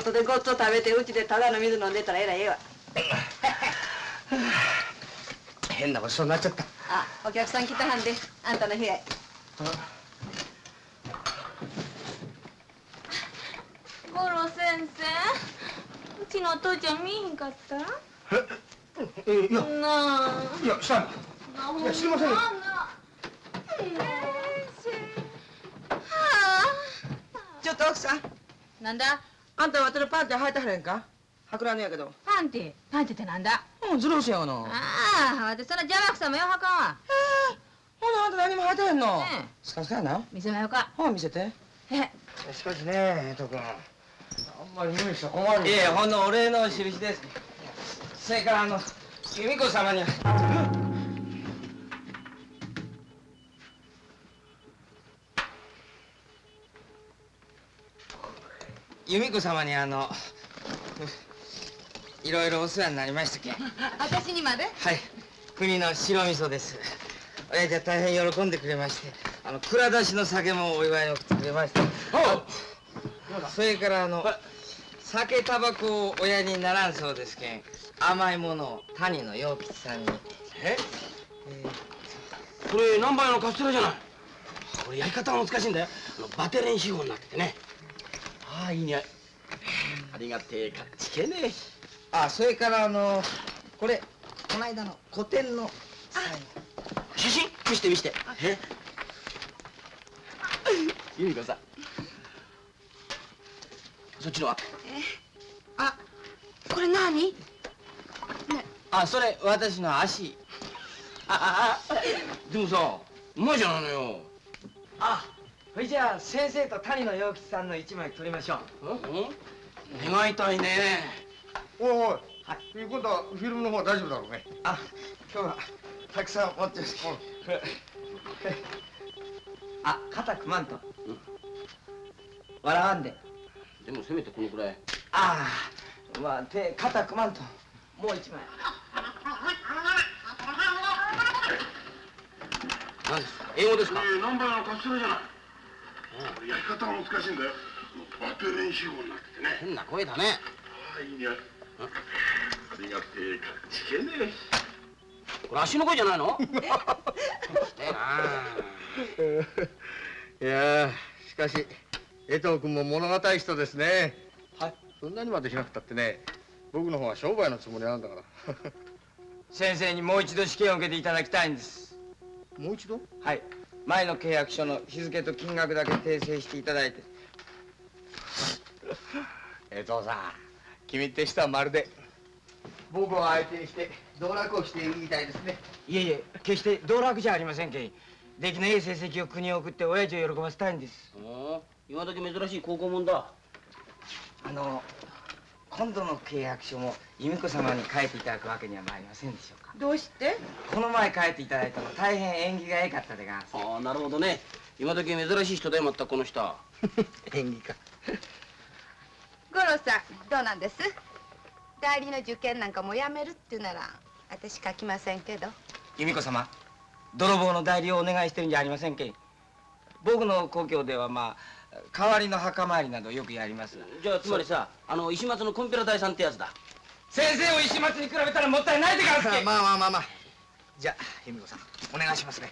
外でごっつを食べてうちでただの水飲んでたらえらいええわ。変なごちそうになっちゃった。あお客さん来たはんであんたの部屋へ。五郎先生うちのお父ちゃん見えへんかった？えいやなあ。いやしたいいや知りませんよ。な。あ。ちょっと奥さん。なんだ？あんた私のパンテ履いてはれんか？はくらんねやけど。パンテ？パンテってなんだ？うんズルーシやがな。ああ私そんな邪魔くさもよはかんわ。ほなあんた何も履いてへんの？ええ。スカスカやな。見せまよか。ほう見せて。え。しかしね江藤君あんまり無理したら困るいえほんのお礼の印です。それからあの由美子様には由美子様にあのいろいろお世話になりましたけん。は私にまで？い。国の白味噌です。親父は大変喜んでくれましてあの蔵出しの酒もお祝いに送ってくれましたそれからあの酒タバコを親にならんそうですけん。甘いものを谷の陽吉さんに。え？これ何倍のカステラじゃない。これやり方が難しいんだよ。あのバテレン手法になっててねああいい匂い。ありがてえかっちけねあそれからあのこれこの間の古典のサイン。写真見して見して。え？由美子さん。そっちのは？あこれ何？あそれ私の足。ああでもさうまいじゃないのよあそれじゃあ先生と谷野陽吉さんの一枚取りましょう。うん？願いたいね。おいおい、はい、今度はフィルムの方は大丈夫だろうね。あ今日はたくさん持ってます あ肩組まんと。笑わんで。でもせめてこのくらい。ああまあ手肩組まんと。もう一枚。何ですか？英語ですか？えー、ナンバーのカステラじゃないこれ焼き方が難しいんだよ。バテ練習法になっててね。変な声だね。ああいい匂いありがてえかっちけねこれ足の声じゃないの？いやーしかし江藤君も物語い人ですね。はい。そんなにまでしなくたってね僕の方は商売のつもりなんだから。先生にもう一度試験を受けていただきたいんです。もう一度？はい前の契約書の日付と金額だけ訂正していただいて。江藤さん君って人はまるで。僕を相手にして道楽をしているみたいですね。いえいえ決して道楽じゃありませんけん。出来のいい成績を国に送って親父を喜ばせたいんです。お今時珍しい高校もんだ。あの今度の契約書も由美子様に書いていただくわけにはまいりませんでしょうか？どうして？この前書いていただいたの大変縁起が良かったでがああなるほどね。今時珍しい人だよまったくこの人。は演技か五郎さんどうなんです？代理の受験なんかもうやめるっていうなら私書きませんけど。由美子様泥棒の代理をお願いしてるんじゃありませんけん。僕の故郷ではまあ代わりの墓参りなどよくやります。じゃあつまりさあの石松のコンピュラ大さんってやつだ。先生を石松に比べたらもったいないでがんすけんまあまあまあまあ。じゃあ由美子さんお願いしますね。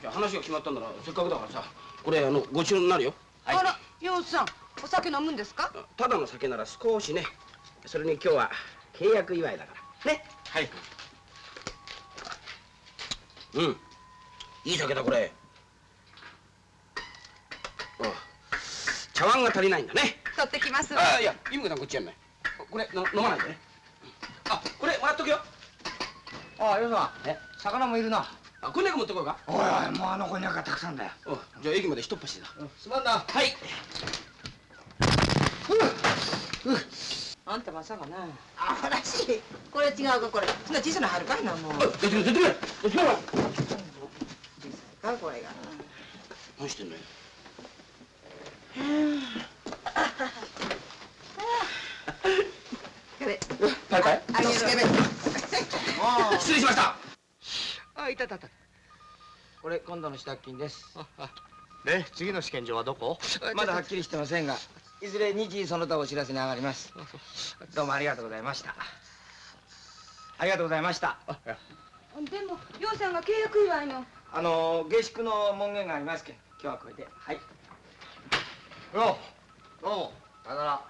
じゃあ話が決まったんならせっかくだからさこれあのご注文になるよ。あら洋さんお酒飲むんですか？ただの酒なら少しね。それに今日は契約祝いだから。ね。はい。うん。いい酒だこれ。ああ茶碗が足りないんだね。取ってきますああいや由美子さんこっちやんない。これの飲まないでね。あこれもらっとくよ。ああ洋さん。え？魚もいるな。あこんにゃく持ってこいか。おいおいもうあの子にゃくがたくさんだよ。おじゃあ駅まで一っ走りだすまんな。はい。あんたまさかな。あほらしい。これ違うかこれ。そんな小さな春かいなもう。出てくれ出てくれ出てくれ。かこれが。何してんのよ。これパイパイ失礼しました。あいたた。た。これ今度の支度金です。で次の試験場はどこ？まだはっきりしてませんがいずれ日時その他お知らせに上がります。どうもありがとうございました。ありがとうございました。でも洋さんが契約祝いの。あの下宿の門限がありますけん。今日はこれで。はいよどうもさよなら。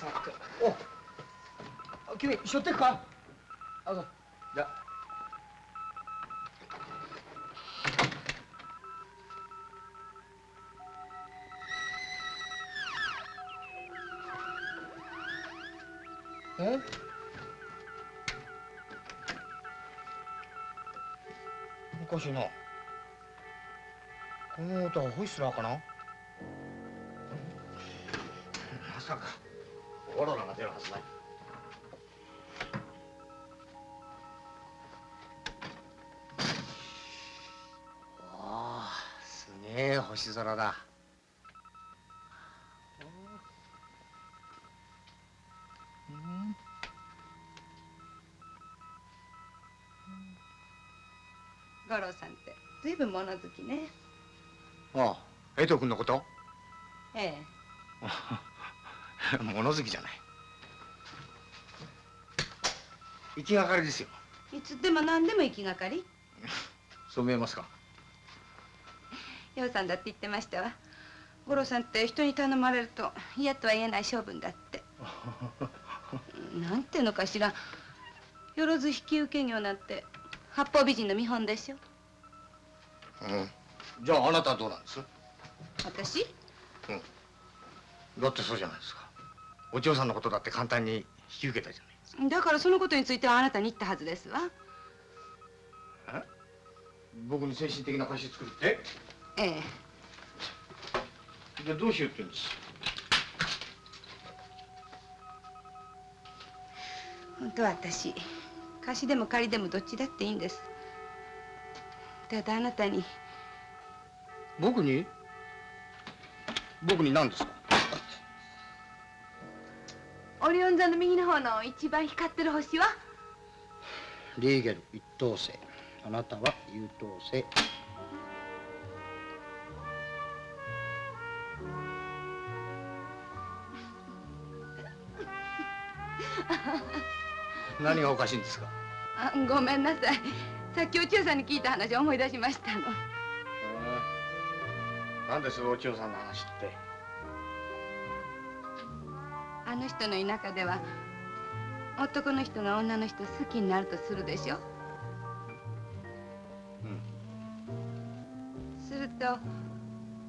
さておあ君しょってくか？あそう。じゃあ。え？おかしいなこの音はホイッスラーかな？まさかオーロラが出るはずない。おおすげえ星空だ五郎さんってずいぶん物好きね。ああ江藤君のこと？ええ。物好きじゃない。行きがかりですよ。いつでも何でも行きがかり。そう見えますか？洋さんだって言ってましたわ。五郎さんって人に頼まれると嫌とは言えない性分だって。なんていうのかしら。よろず引き受け業なんて八方美人の見本でしょうん。じゃああなたはどうなんです？私？だってそうじゃないですか。お嬢さんのことだって簡単に引き受けたじゃないだからそのことについてはあなたに言ったはずですわ。僕に精神的な貸し作るって？ええ。じゃあどうしようって言うんです？本当は私貸しでも借りでもどっちだっていいんですただあなたに。僕に？僕に何ですか？オリオン座の右の方の一番光ってる星は？リーゲル一等星。あなたは優等星。何がおかしいんですか？あごめんなさいさっきお千代さんに聞いた話を思い出しましたの。何ですお千代さんの話って？あの人の田舎では男の人が女の人好きになるとするでしょ？うん。すると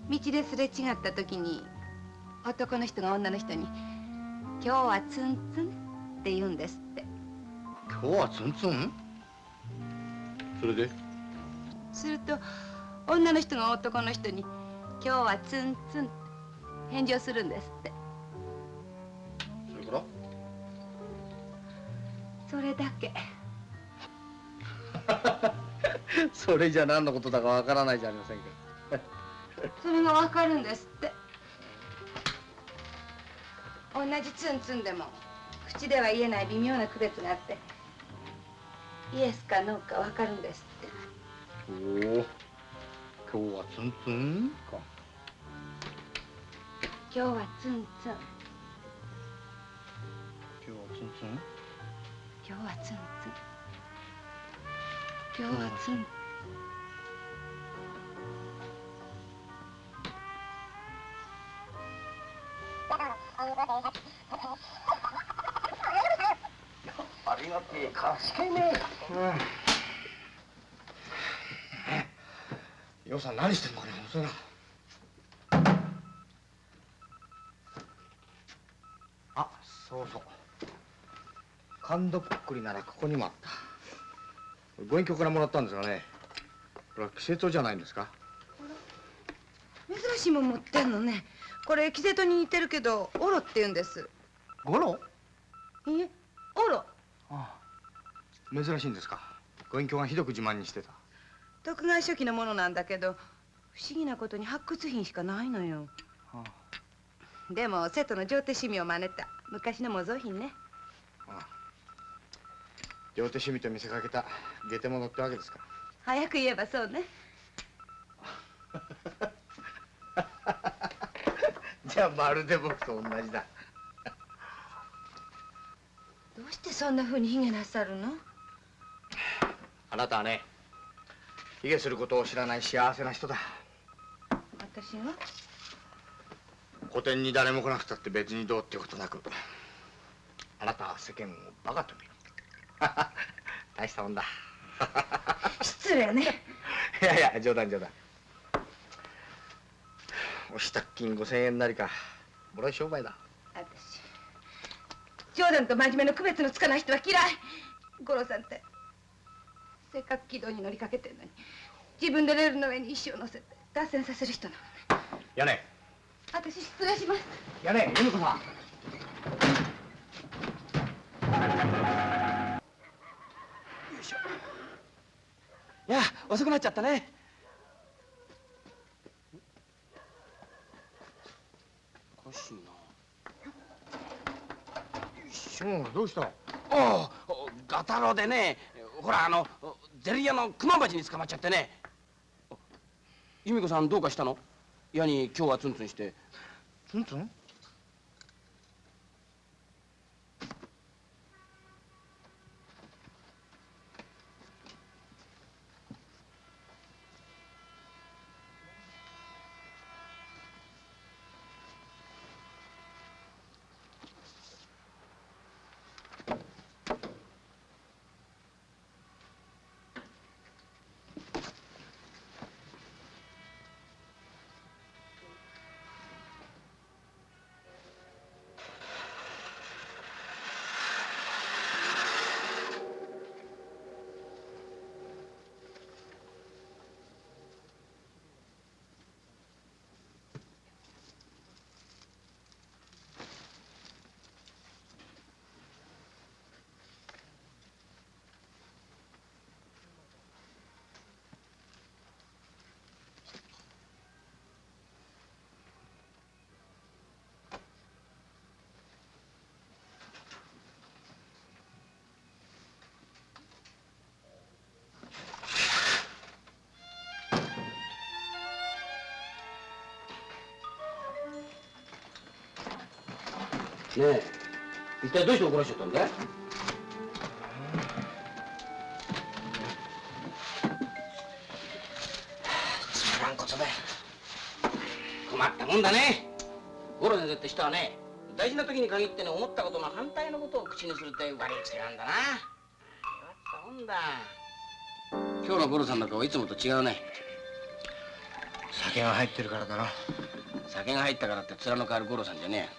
道ですれ違った時に男の人が女の人に「今日はツンツン」って言うんですって。今日はツンツン？それで？すると女の人が男の人に「今日はツンツン」って返事をするんですって。それから？それだけ。それじゃ何のことだかわからないじゃありませんか それがわかるんですって。同じツンツンでも口では言えない微妙な区別があってイエスかノーかわかるんですって。おお今日はツンツンか。今日はツンツン。今日はツンツン？今日はツンツン。今日はツンありがてえ賢いねうん。さん何してんのかね遅いな。あそうそう。神戸くっくりならここにもあった。ご隠居からもらったんですがねこれは季節じゃないんですか？珍しいもん持ってんのね。これキセトに似てるけどオロって言うんです。ゴロいいえオロああ珍しいんですか？ご隠居がひどく自慢にしてた。徳川初期のものなんだけど不思議なことに発掘品しかないのよ。あ。でも瀬戸の上手趣味を真似た。昔の模造品ね。両手趣味と見せかけた。下手者ってわけですか。早く言えばそうね。じゃあまるで僕と同じだ。どうしてそんな風に卑下なさるの？あなたはね卑下することを知らない幸せな人だ。私が古典に誰も来なくたって別にどうってことなくあなたは世間をバカと見る。大したもんだ。失礼ね。いやいや冗談冗談。お支度金5000円なりかもらい商売だ。私冗談と真面目の区別のつかない人は嫌い。五郎さんってせっかく軌道に乗りかけてるのに。自分でレールの上に石を乗せて脱線させる人なのね。屋根私失礼します。屋根由美子さん。いや遅くなっちゃったね。おかしいな。うんどうした？ああガタロでね。ほらあのゼリヤの熊鉢に捕まっちゃってね。由美子さんどうかしたの？矢に今日はツンツンして。ツンツン？え。一体どうして怒らしちゃったんだい？つまらんことだよ。困ったもんだね。五郎先生って人はね大事な時に限ってね思ったことの反対のことを口にするって悪い癖なんだな。困ったもんだ。今日の五郎さんの顔いつもと違うね。酒が入ってるからだろ。酒が入ったからって面の変わる五郎さんじゃねえ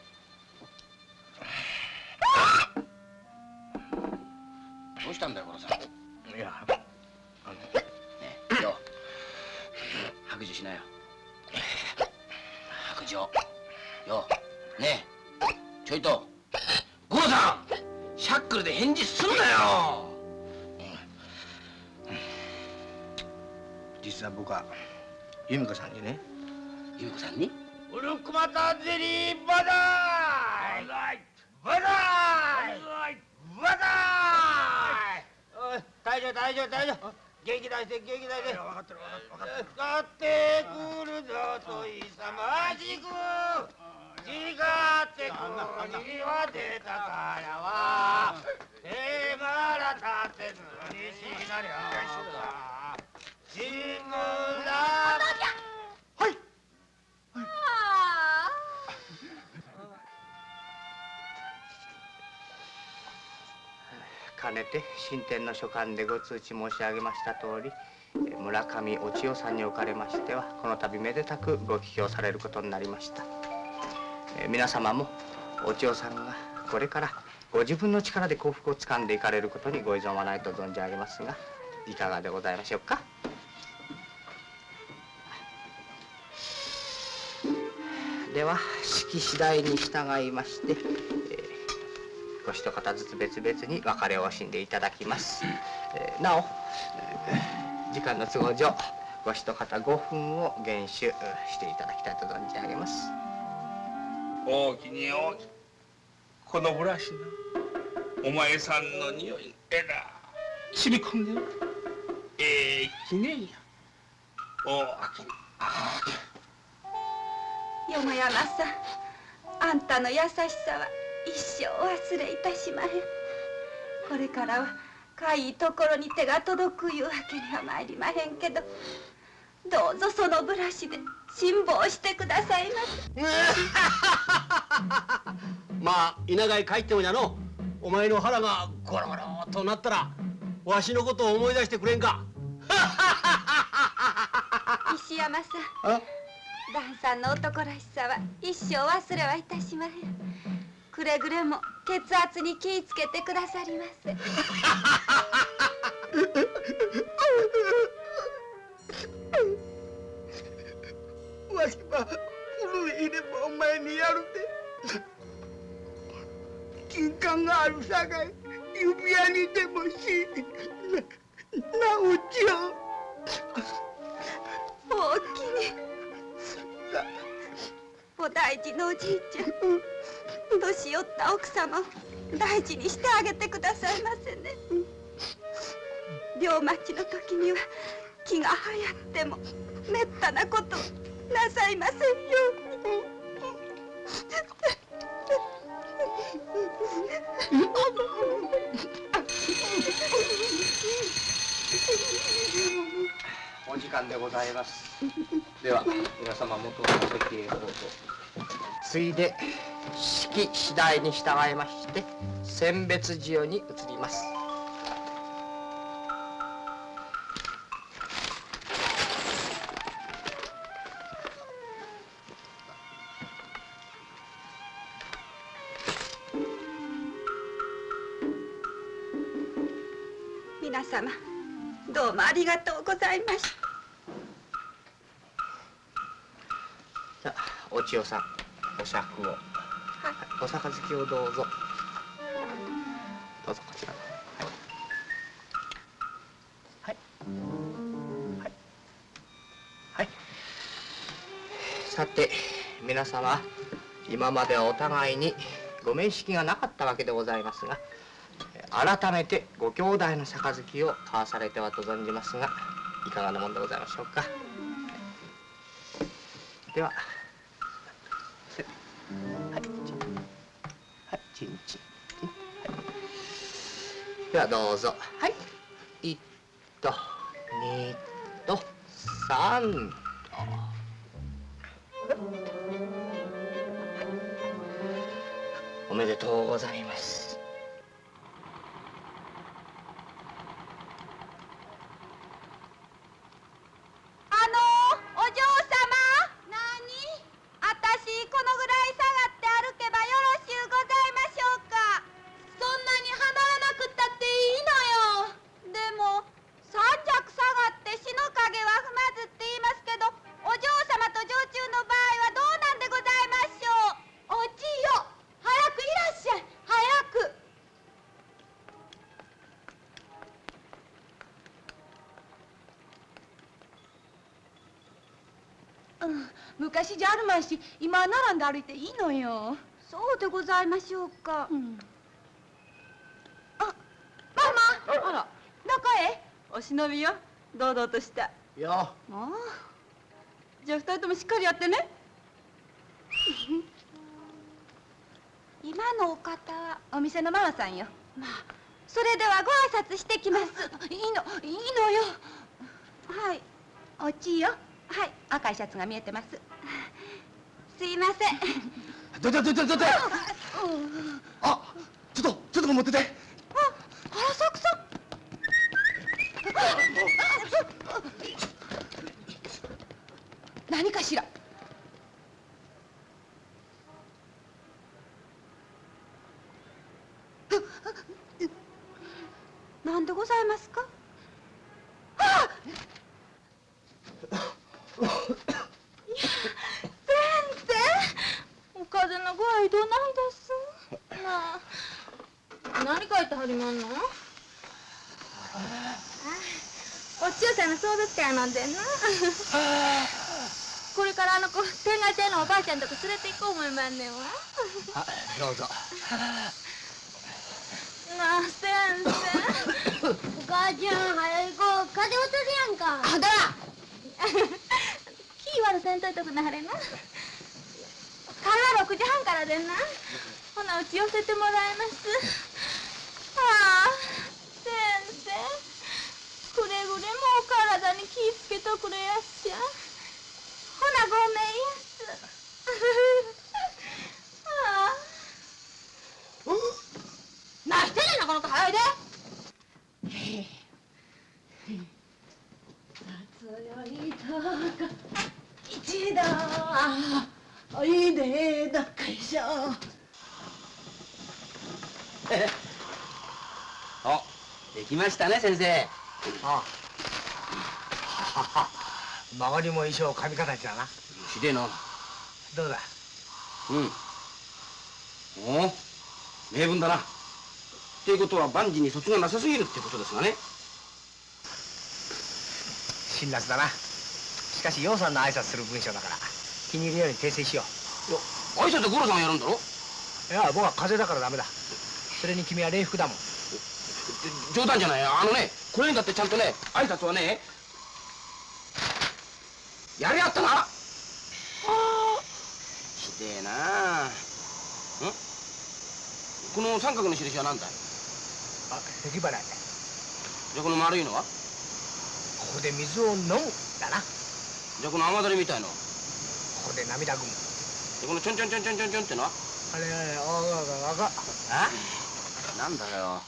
の書簡でご通知申し上げました通り村上お千代さんにおかれましてはこの度めでたくご帰郷されることになりました。皆様もお千代さんがこれからご自分の力で幸福をつかんでいかれることにご依存はないと存じ上げますがいかがでございましょうか？では式次第に従いまして、えーご一方ずつ別々に別れを惜しんでいただきます、えーなお、えー時間の都合上ご一方5分を厳守していただきたいと存じ上げます。大きに大きこのブラシなお前さんの匂いえら染み込んでる。ええ記念や。大きによもやまさんあんたの優しさは一生忘れいたしまへん。これからはかいところに手が届くいうわけには参りまへんけどどうぞそのブラシで辛抱してくださいませ。まあ稲貝帰ってもじゃのお前の腹がゴロゴロとなったらわしのことを思い出してくれんか。石山さん。旦さんの男らしさは一生忘れはいたしまへんくれぐれも血圧に気ぃつけてくださりませ わしは古い入れ歯お前にやるで。金管があるさかい指輪にでもしな直ちよおおきに。お大事のおじいちゃん年寄った奥様を大事にしてあげてくださいませね。病待ちの時には気が流行ってもめったなことなさいませんように。お時間でございます。では皆様元の席へどうぞ。ついで式次第に従いまして選別授与に移ります。皆様どうもありがとう。ございましたじゃあお千代さんお酌を、お杯をどうぞ。どうぞこちら。はい。はい。はい。さて皆様今まではお互いにご面識がなかったわけでございますが改めてご兄弟の杯を交わされてはと存じますがいかがなもんでございましょうか。では。せはい。チンチンではどうぞ。はい。1と2と3と。おめでとうございますじゃあるまいし今は並んで歩いていいのよ。そうでございましょうか、ママ。あら。どこへ。お忍びよ。堂々とした。よ。ああ。じゃあ二人ともしっかりやってね。今のお方。はお店のママさんよ。まあ。それではご挨拶してきます。いいの。いいのよ。はい。おちよ。はい。赤いシャツが見えてますすいません。どどどどどどあちょっとちょっと持ってて原作さん何かしら何でございますか先生お風邪の具合どないですなあ何書いてはりまんのお千代さんの送別会なんでんな。これからあの子天下亭のおばあちゃんとこ連れて行こう思いまんねんわ。あどうぞ。なあ先生。お母ちゃん早い子風邪うつるやんか。あだ気悪せんといとくなはれな。会話6時半からでんな。ほなうち寄せてもらいますああ先生くれぐれもお体に気ぃつけとくれやっしゃ？ほなごめんや。すあ。あなこの子早いで。一度おいでどっかいしょあできましたね先生。あ 周りも衣装髪形だな。ひでえな。どうだ？うん。おお名分だな。っていうことは万事に卒がなさすぎるってことですがね。辛辣だな。しかし楊さんの挨拶する文章だから気に入るように訂正しよ挨拶五郎さんがやるんだろ？ういや僕は風邪だからダメだ。それに君は礼服だもん。冗談じゃない。あのねこれにだってちゃんとね挨拶はねやりやったなひでえなあ。ん？この三角の印は何だい？あ咳払い。じゃあこの丸いのは？ここで水を飲むだな。じゃあこの雨だれみたいのは？ここで涙ぐむ。でこのちょんちょんちょんちょんちょんちょんってのは？あれあがががあなんだよ。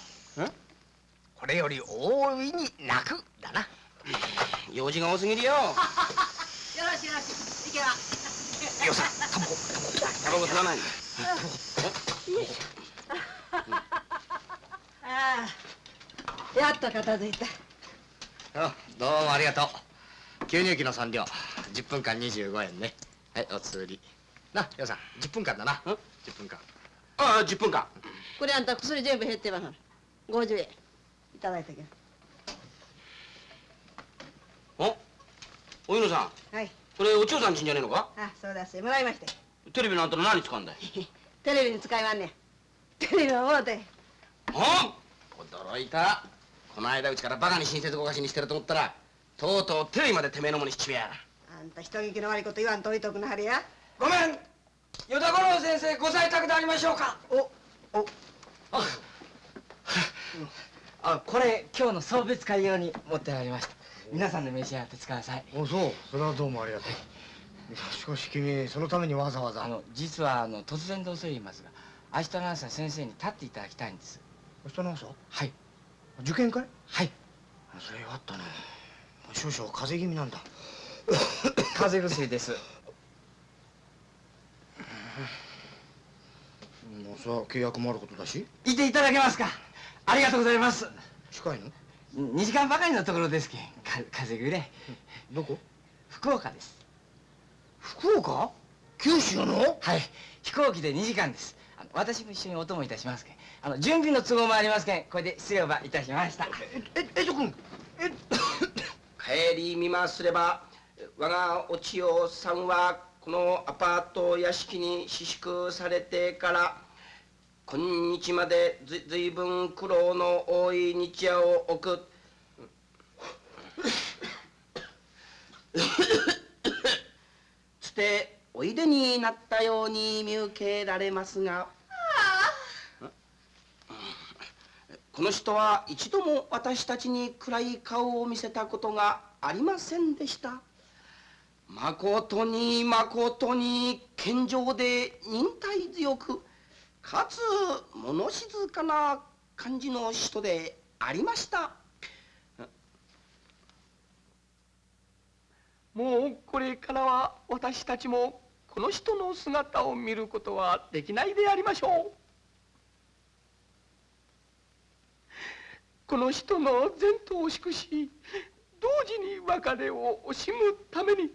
これより大いに泣く。だな。用事が多すぎるよしよろしいけばよさタバコタバコ吸わないんだああやっと片付いたあどうもありがとう吸入器の3両10分間25円ねはいおつりなよさん10分間だな1分間ああ10分間これあんた薬全部減ってます50円いただいたけどおお犬さんはい。これお千代さんちんじゃねえのか？あそうだしてもらいまして。テレビのあんたの何使うんだい？テレビに使いまんねん。テレビはもうて。あ驚いた。この間うちからバカに親切ごかしにしてると思ったらとうとうテレビまでてめえのものにしちめやあんた人聞きの悪いこと言わんといとくなはれや。ごめん。与田五郎先生ご在宅でありましょうか。おあこれ今日の送別会用に持ってまいりました皆さんで召し上がって使わさい。おそう。それはどうもありがとう。しかし君そのためにわざわざ。あの実はあの突然で恐れ入りますが明日の朝先生に立っていただきたいんです。明日の朝？はい。受験会？はい。それよかったな。少々風邪気味なんだ。風邪薬です。もうそれは契約もあることだし？いていただけますか？ありがとうございます。近いの？2時間ばかりのところですけん。か風邪ぐれどこ？福岡です。福岡？九州の？はい。飛行機で2時間です。私も一緒にお供いたしますけん。あの準備の都合もありますけん。これで失礼をばいたしました。ええと君帰り見ますれば我がお千代さんはこのアパート屋敷に私宿されてから今日までずずいぶん苦労の多い日夜を送くつておいでになったように見受けられますがこの人は一度も私たちに暗い顔を見せたことがありませんでした。まことにまことに健常で忍耐強くかつ物静かな感じの人でありました。もうこれからは私たちもこの人の姿を見ることはできないでありましょう。この人の前途を祝し同時に別れを惜しむために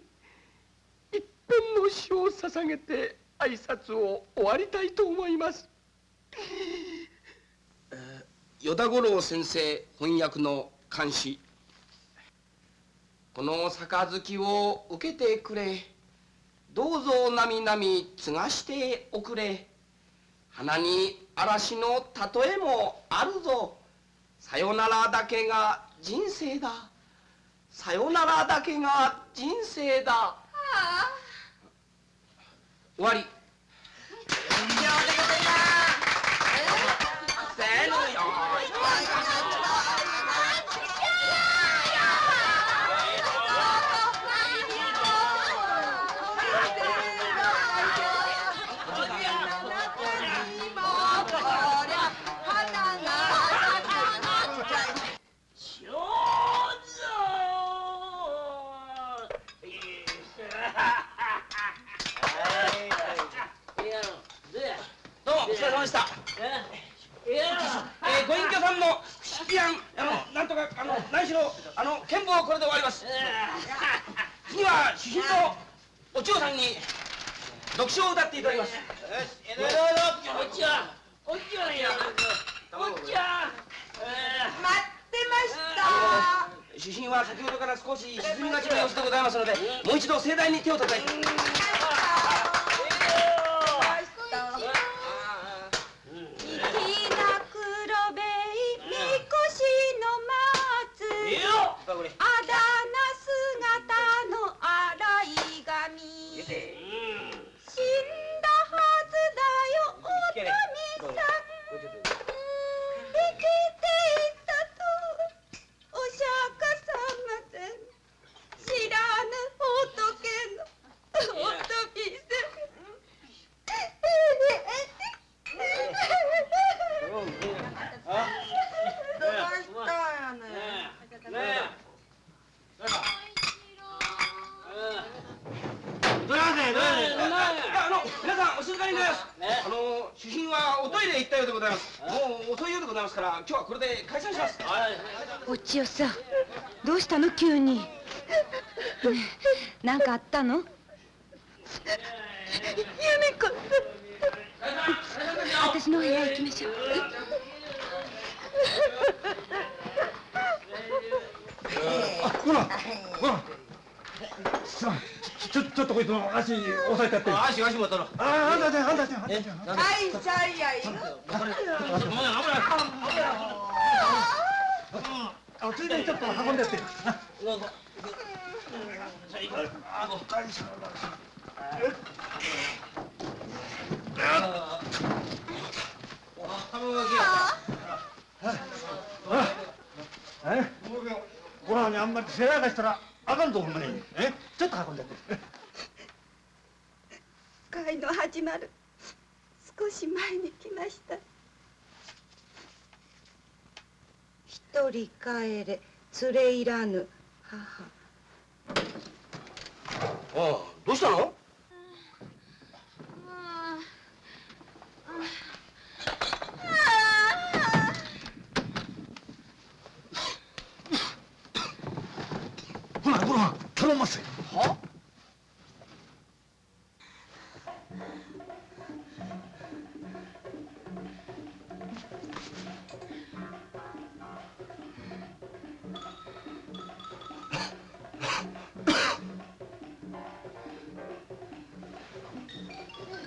一辺の詩を捧げて挨拶を終わりたいと思います。与田五郎先生翻訳の監視。この杯を受けてくれ。どうぞなみなみ継がしておくれ。花に嵐の例えもあるぞ。さよならだけが人生だ。さよならだけが人生だ終わり。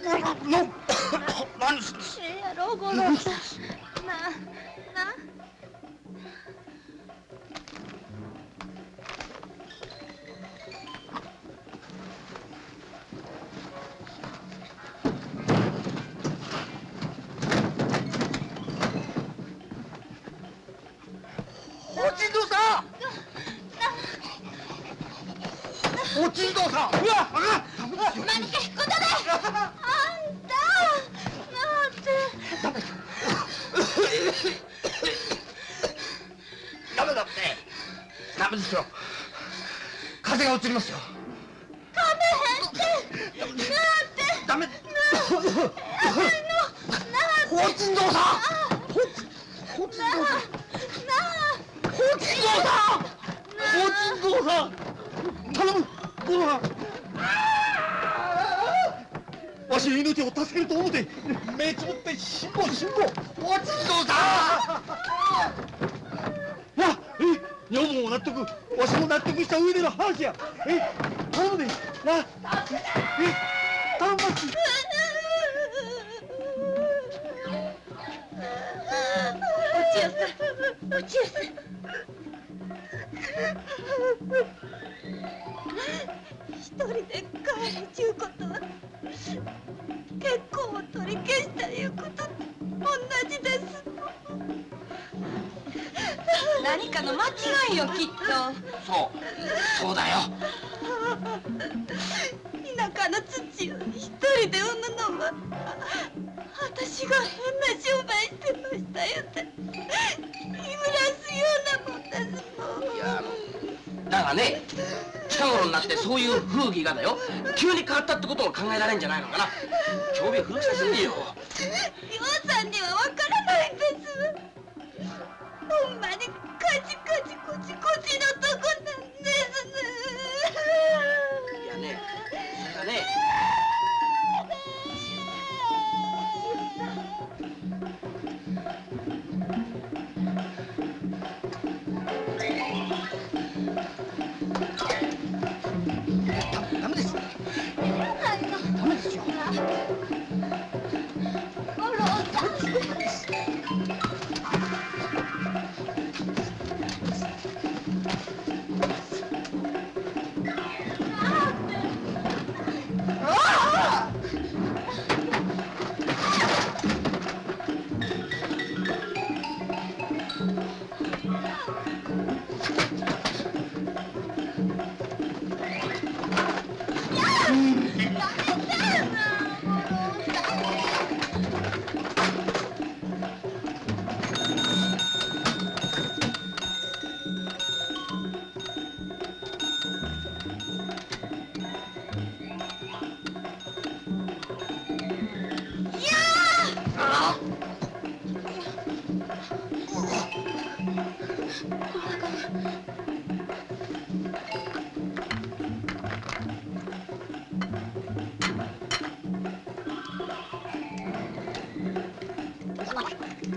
何すんですやろう五郎さん。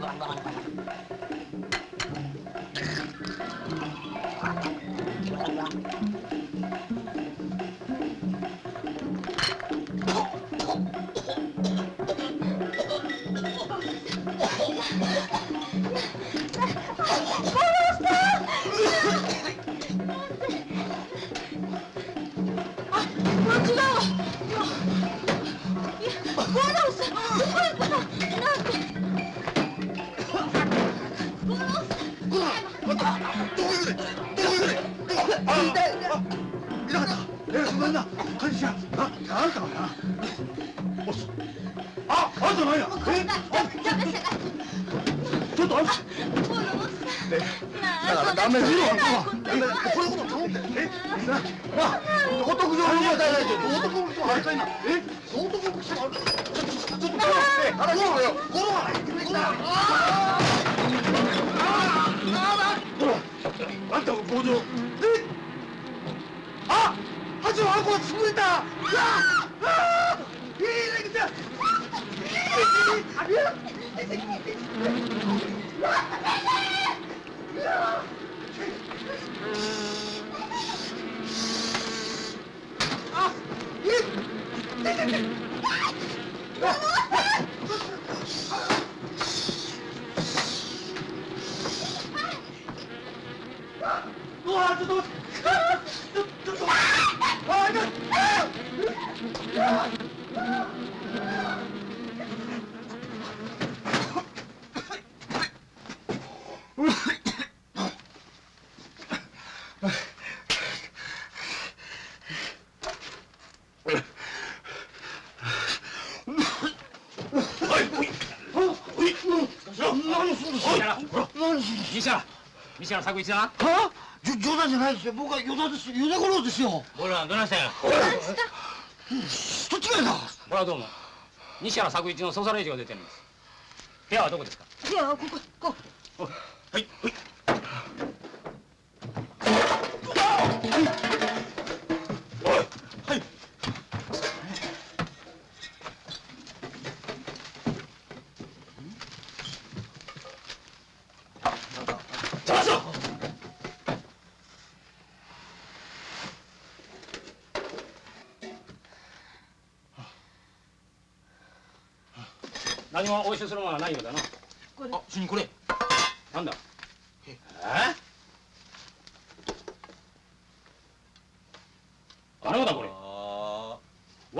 ハハハハ!だからダメだよダメだこれこと頼んでえなな道徳上の問題ないけど道徳のあれかいなえ道徳の人あるちょっとちょっとちょっとえ話しろよゴロはないてきたああほらあんたも強情えあ八の箱が潰れたうわあいいね来たうわちょっと待ってちょちょっとあい西原西原作一だなは。じょ冗談じゃないですよ。僕は与田です。与田五郎ですよ。俺らどないしたんや？人違いだ。俺はどうも。西原作一の捜査令状が出てるんです。部屋はどこですか？いやこここ。はいはい何も押収するものはないようだな。これあ主任これ。なんだ？え？あれだこれ。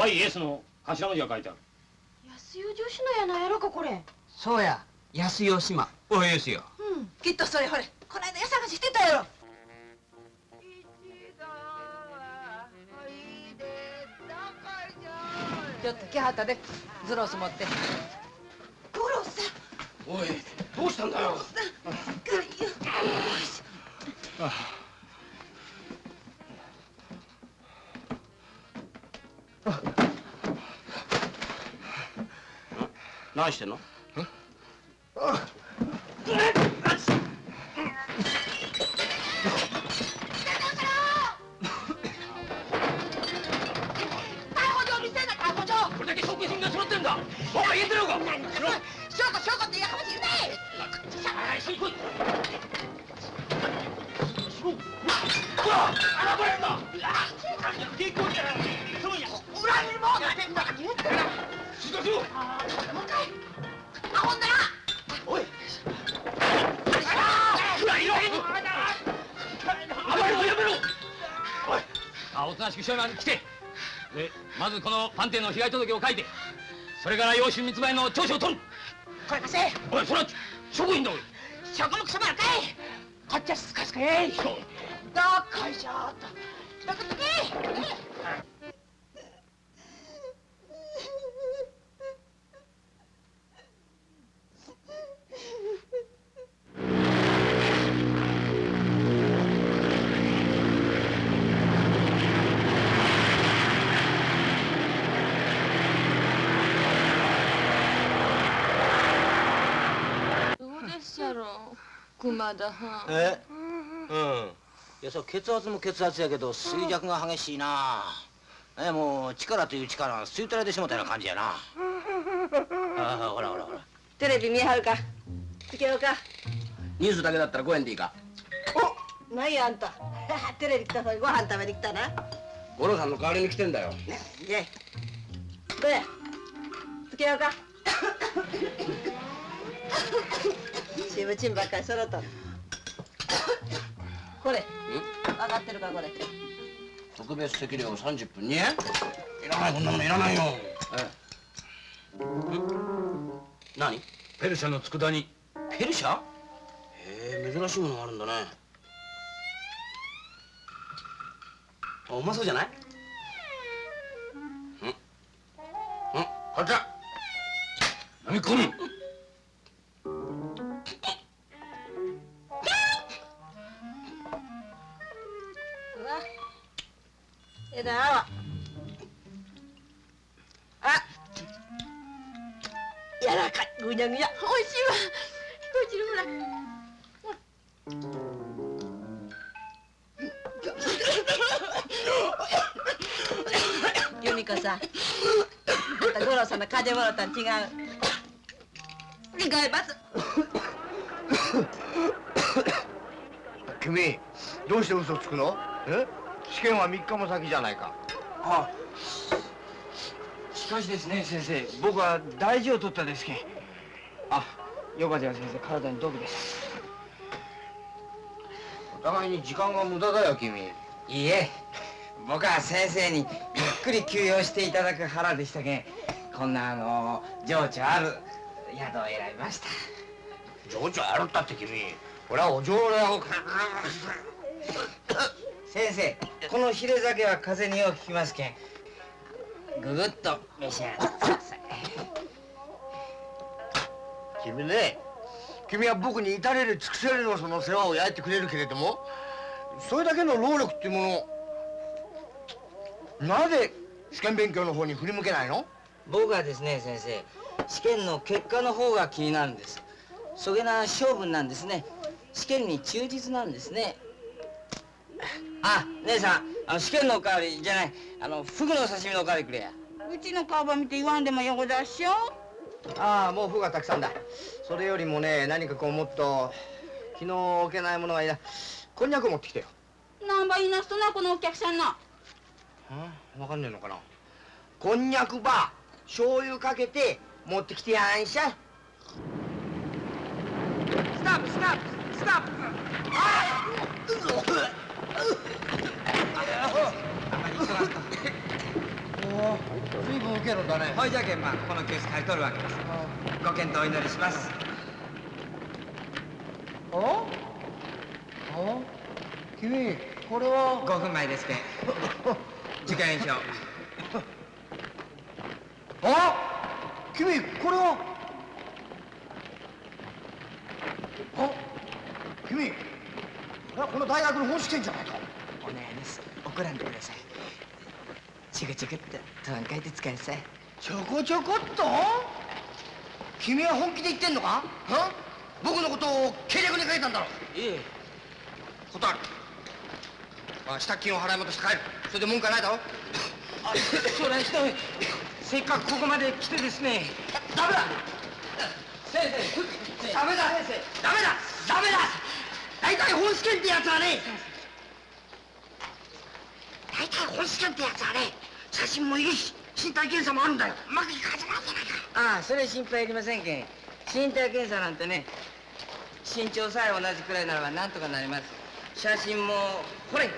YS の頭文字が書いてある。安代女子のやなやろかこれ。そうや。安代島。YS やうん。きっとそれほれ。この間家探ししてたやろ。ちょっと来はったで。ズロス持って五郎さんおいどうしたんだよ？何してんの？被害届を書いてそれから養子密売の調書を取る。これ貸せおいそれは職員だおい。証拠もくそばらかい。こっちはスカスカえいどっこいしょーっとどこどけどうでっしゃろ熊田はんえ？うん。いやそう血圧も血圧やけど衰弱が激しいな。えもう力という力が吸い取られてしもたような感じやな。ああほらほらほら。テレビ見はるか。つけようか。ニュースだけだったら5円でいいか。何やあんた。テレビ来たのにご飯食べに来たな。五郎さんの代わりに来てんだよ。いえどうや。つけようかチームチームばっかり揃った。これ。分かってるかこれ。特別席料三十分にいらないこんなものいらないよ。ええ。何？ペルシャの佃煮。ペルシャ？へえ珍しいものがあるんだね。あうまそうじゃない？うん。うん。こちだ。飲み込む。枝はあ。柔らかい。ぐにゃぐにゃ。おいしいわ。こちらほら由美子さん。あんた五郎さんの風邪もろたん違う。違います。君どうして嘘つくの？え？試験は3日も先じゃないか。あしかしですね先生。僕は大事を取ったですけん。あよかったよ先生。体に毒です。お互いに時間が無駄だよ君。いいえ。僕は先生にゆっくり休養していただく腹でしたけん。こんなあの情緒ある宿を選びました。情緒あるったって君。俺はお嬢だよ先生このヒレ酒は風邪によく効きますけん。ぐぐっと召し上がってください。君ね君は僕に至れる尽くせるのその世話を焼いてくれるけれどもそれだけの労力っていうものなぜ試験勉強の方に振り向けないの？僕はですね先生試験の結果の方が気になるんです。そげな性分なんですね。試験に忠実なんですねあ姉さんあの試験のおかわりじゃないあのフグの刺身のおかわりくれや。うちの顔ば見て言わんでもよごだっしょ。ああもう服がたくさんだ。それよりもね何かこうもっと昨日置けないものがいい。なこんにゃく持ってきてよ。なんば言いなすとなこのお客さんなわかんねえのかな。こんにゃくば醤油かけて持ってきてやんしゃい。 stop stop stop。おお随分受けるんだねほいじゃけんまあこのケース買い取るわけですご検討お祈りしますおお君これは5分前ですけん受験票あ君これはあ君この大学の本試験じゃないか。お願いです。怒らんでください。ちょこちょこっととんかいて使いなさい。ちょこちょこっと？君は本気で言ってんのか？は僕のことを計略に書いたんだろ。いえ。断る。あ支度金を払い戻して帰る。それで文句はないだろ。あそれひとい。せっかくここまで来てですね。ダメだ！先生。ダメだ！先生ダメだ！ダメだ大体本試験ってやつはね 大体本試験ってやつはね写真もいるし身体検査もあるんだよ。うまくいかずなんじゃないか。ああそれ心配いりませんけん。身体検査なんてね身長さえ同じくらいならばなんとかなります。写真もほれ。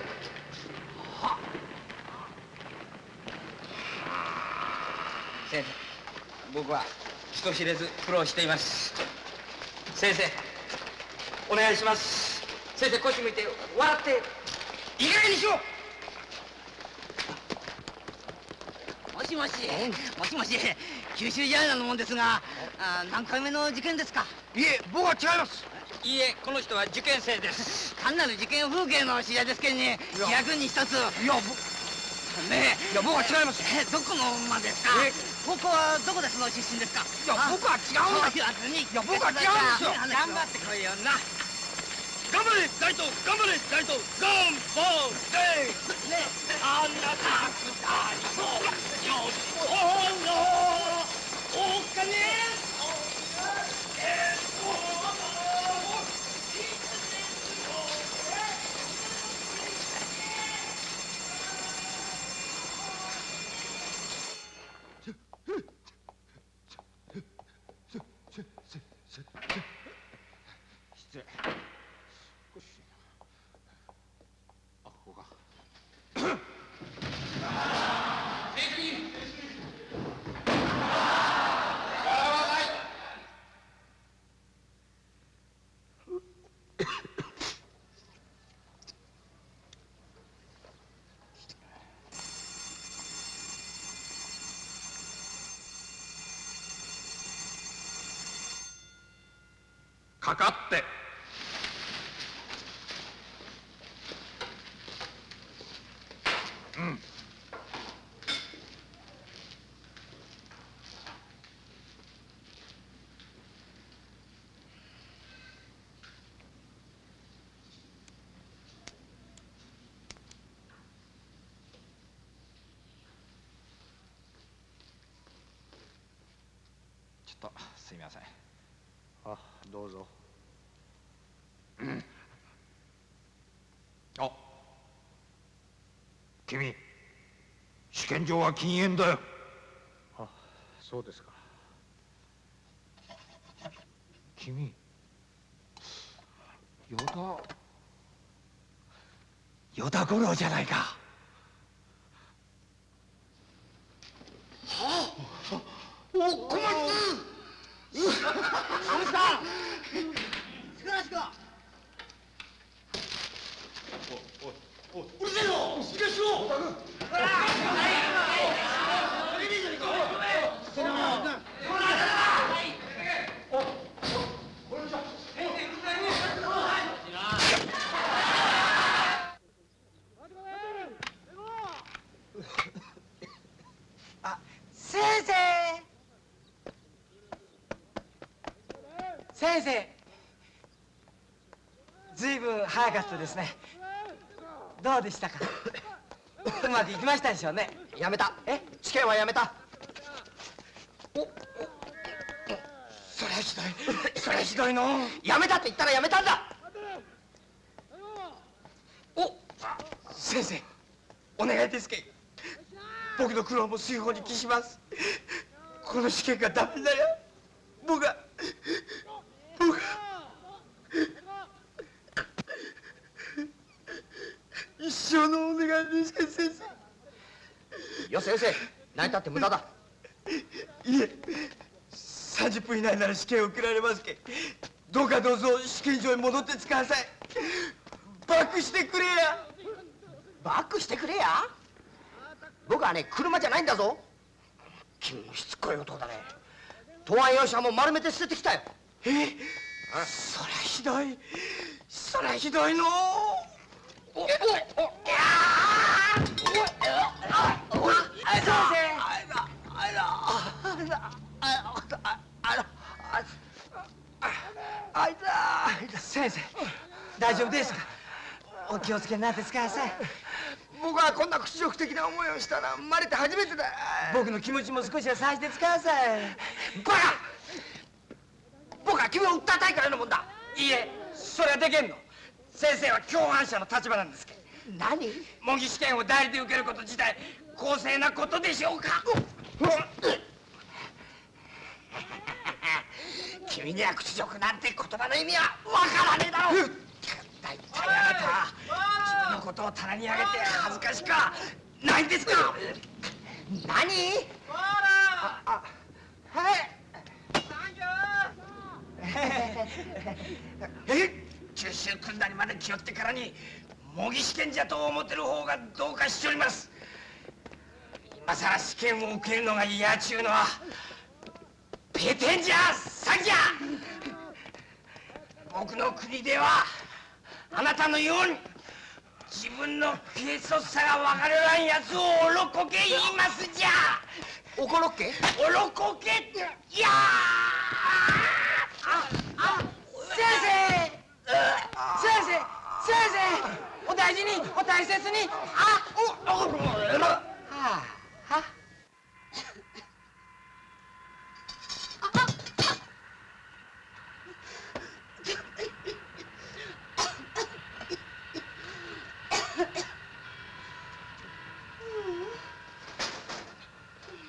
先生僕は人知れず苦労しています。先生お願いします先生腰向いて笑って。いい加減にしろ。もしもし。もしもし。九州ジャーナルのもんですがあ何回目の受験ですか？いえ僕は違います。いいえこの人は受験生です。単なる受験風景の試合ですけんね役に一つ。いやねいや僕は違います。えどこの馬ですか？えここはどこですの出身ですか？いや僕は違うんだ。いや僕は違うんですよ。頑張ってこいよな頑張れ大東頑張れ大東頑張れねあなたく大東よしおのお金失礼あここかかかって。うん。ちょっとすみません。あどうぞあ君試験場は禁煙だよ。あそうですか。君与田与田五郎じゃないかお小松うわあれさ素晴らしかうるせえぞしっかりしろ先生先生ずいぶん早かったですね。どうでしたか？うまくいきましたでしょうね。やめた。え？試験はやめた。そりゃひどい。そりゃひどいの。やめたって言ったらやめたんだ。お先生お願いですけ。僕の苦労も水泡に帰します。この試験がダメなら僕は僕は一生のお願いですけど先生よせよせ泣いたって無駄だ。いえ30分以内なら試験を受けられますけどうかどうぞ試験場に戻って使わさいバックしてくれや。バックしてくれや？僕はね車じゃないんだぞ。君もしつこい男だね。答案用紙はもう丸めて捨ててきたよ。えそりゃひどい。そりゃひどいの先生。大丈夫ですか？お気をつけになってください僕はこんな屈辱的な思いをしたら生まれて初めてだ。僕の気持ちも少しはさせてくださいバカ！僕は君を訴えたいからのもんだ。いいえ。それはできんの。先生は共犯者の立場なんですけど。何？模擬試験を代理で受けること自体公正なことでしょうか？君には屈辱なんて言葉の意味はわからねえだろ大体あなた。自分のことを棚に上げて恥ずかしかないんですか？何？ああはいえ九州組んだりまで気負ってからに模擬試験じゃと思ってる方がどうかしております今さら試験を受けるのが嫌ちゅうのはペテンじゃ詐欺じゃ僕の国ではあなたのように自分の軽率さが分からんやつをおろこけ言いますじゃ。おころっけ？おろこけいやー。ああ先生。先生先生。お大事にお大切に。あおおはあは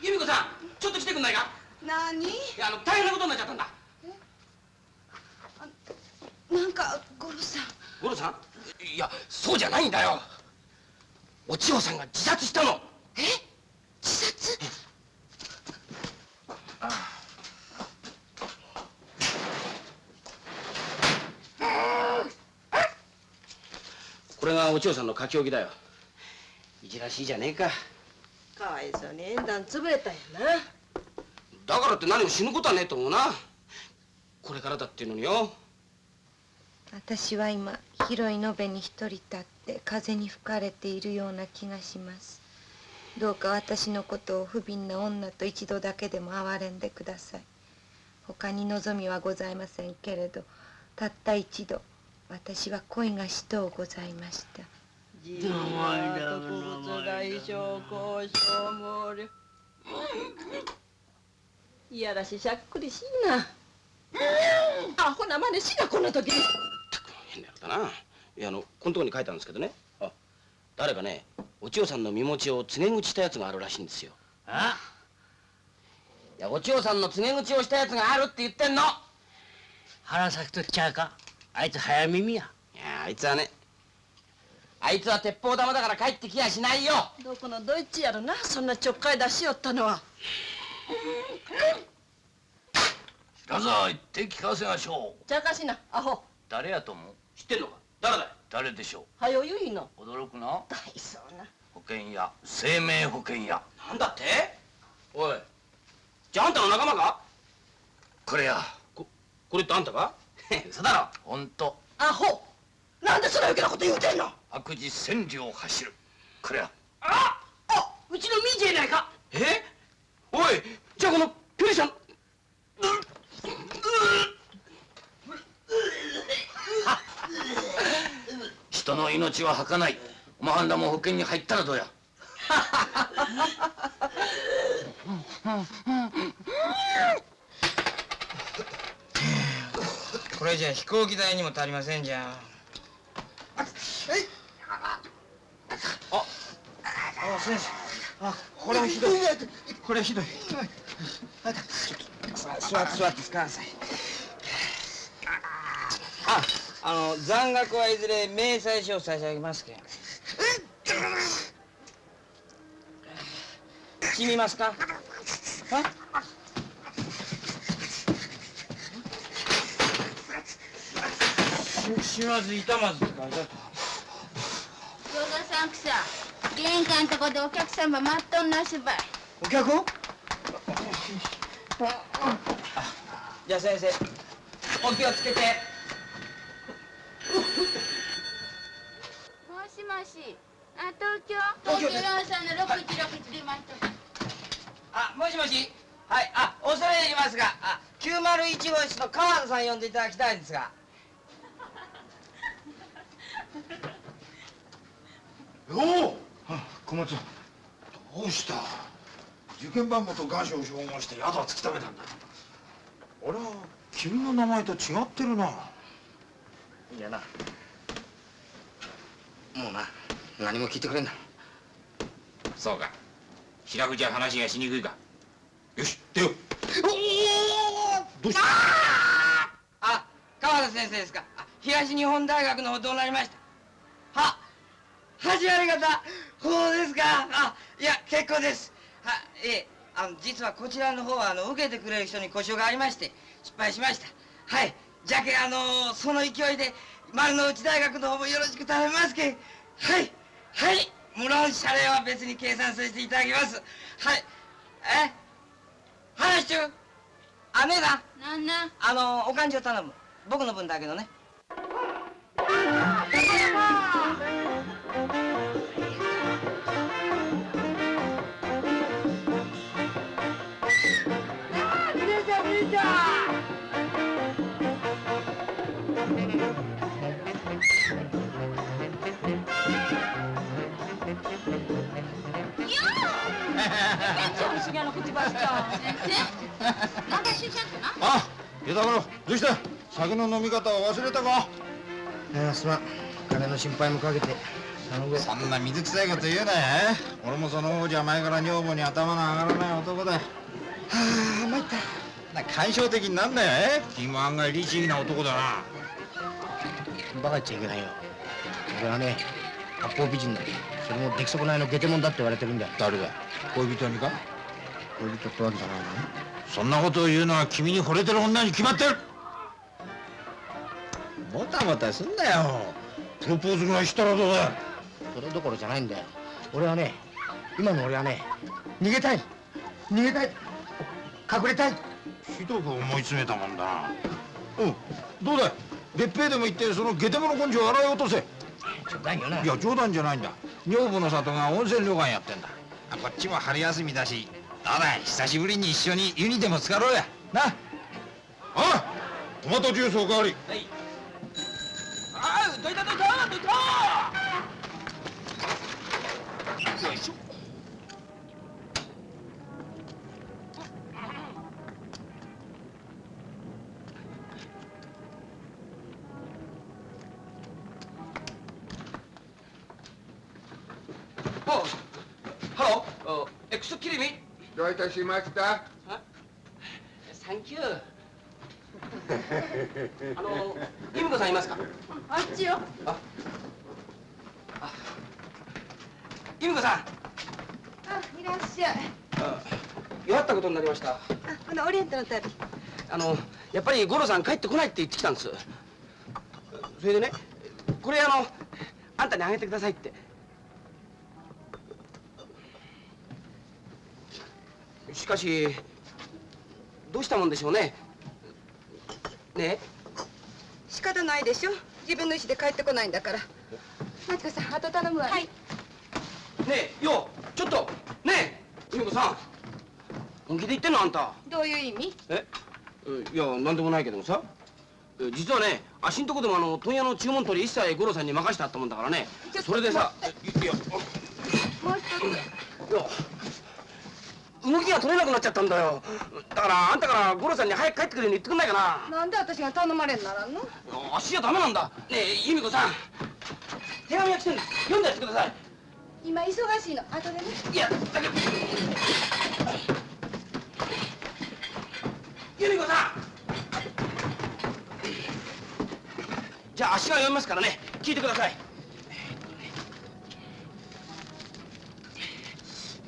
由美子さんちょっと来てくんないか何いやあの大変なことになっちゃったんだ。なんか五郎さん。五郎さん？いやそうじゃないんだよ。お千代さんが自殺したの。え？自殺？これがお千代さんの書き置きだよ。いじらしいじゃねえか。かわいそうに縁談潰れたんやなだからって何も死ぬことはねえと思うな。これからだっていうのによ。私は今広い延べに一人立って風に吹かれているような気がします。どうか私のことを不憫な女と一度だけでも憐れんでください。他に望みはございませんけれどたった一度私は恋がしとうございました。自分は特物大将交渉毛量いやらししゃっくりしいな。アホな真似しなこんな時に。変なやつだな。いやあのこのとこに書いたんですけどね。あ誰かねお千代さんの身持ちを告げ口したやつがあるらしいんですよ。あ？いやお千代さんの告げ口をしたやつがあるって言ってんの。花咲くとちゃうか？あいつ早耳や。いやあいつはねあいつは鉄砲玉だから帰ってきやしないよ。どこのどいつやろなそんなちょっかい出しよったのは白沢言って聞かせましょう。ちゃかしな。アホ。誰やと思う？知ってんのか？誰だい？誰でしょはよ言いの？う驚くな。大そうな。保険屋。生命保険屋。なんだって？おい。じゃああんたの仲間か？これや。これってあんたか？嘘だろ。本当。アホ。なんでそんな余計なこと言うてんの？悪事千里を走る。これや。ああうちのミーじゃないか？え？おいじゃあこのピュリさん。人の命は儚ない。おまはんらも保険に入ったらどうや。これじゃ飛行機代にも足りませんじゃん。ああ先生あこれはひどいこれはひどい。座って座って使わなさいああの残額はいずれ明細書を差し上げますけん。染みますか？あししまず痛まずって書いてあった。餃子さんくさ。玄関とこでお客様待っとんなすばいお客じゃあ先生お気をつけて。もしもしあ東京。東京東京4 3の616出ましたあもしもし。はいあ恐れ入りますがあ901号室の川田さん呼んでいただきたいんですが。よう小松どうした？受験番号と願書を照合して宿は突き止めたんだ。あれは君の名前と違ってるな。いやな。もうな。何も聞いてくれんな。そうか。白藤は話がしにくいか。よし出よう。どうした？あ川田先生ですか。あ東日本大学の方どうなりました？は始まり方そうですか？あいや結構です。はええ。あの実はこちらの方はあの受けてくれる人に故障がありまして失敗しました。はい。じゃけあのその勢いで丸の内大学の方もよろしく頼みますけん。はい。はい。無論謝礼は別に計算させていただきます。はい。え？話中あねえななんな。んあのお勘定頼む。僕の分だけどね不思議な口ばしちゃう先生なんかしちゃったなあ枝丸どうした？酒の飲み方を忘れたか？いやすまん。金の心配もかけてそんな水臭いこと言うなよ。俺もその方じゃ前から女房に頭の上がらない男だ。はあ参った。な感傷的になんだよ。え？君も案外律儀な男だな。バカ言っちゃいけないよ。俺はね八方美人だ。それも出来損ないの下手者だって言われてるんだ誰だ？恋人にか？恋人ってわけじゃないのそんなことを言うのは君に惚れてる女に決まってる。もたもたすんなよ。プロポーズぐらいしたらどうだ。それどころじゃないんだよ。俺はね今の俺はね逃げたい。逃げたい。隠れたい。ひどく思い詰めたもんだな。うん。どうだい？別平でも行ってその下手者根性を洗い落とせ。冗談よな。いや冗談じゃないんだ。女房の里が温泉旅館やってんだ。こっちも春休みだしどうだい久しぶりに一緒に湯にでも浸かろうや。な。あトマトジュースおかわりあどいたどいたどいた。よいしょどういたしました。サンキュー。あの由美子さんいますか？あっちよ。由美子さん。あいらっしゃい。弱ったことになりました。あこのオリエントの旅あのやっぱり五郎さん帰ってこないって言ってきたんです。それでねこれあのあんたにあげてくださいってしかしどうしたもんでしょうね？ね？仕方ないでしょ？自分の意思で帰ってこないんだから。マチコさんあと頼むわね、はい、えねえようちょっと。ねえ由美子さん。本気で言ってんのあんた。どういう意味？え？いやなんでもないけどもさ。え実はね足んとこでもあの問屋の注文取り一切五郎さんに任してあったもんだからね。それでさいや。もう一つ。いや動きが取れなくなっちゃったんだよ。だからあんたから五郎さんに早く帰ってくるように言ってくんないかな。なんで私が頼まれんならんの足じゃダメなんだ。ねえ由美子さん。手紙が来てるんです読んでやってください。今忙しいの？後でね。いやだけど。由美子さん。じゃあ足が読みますからね。聞いてください。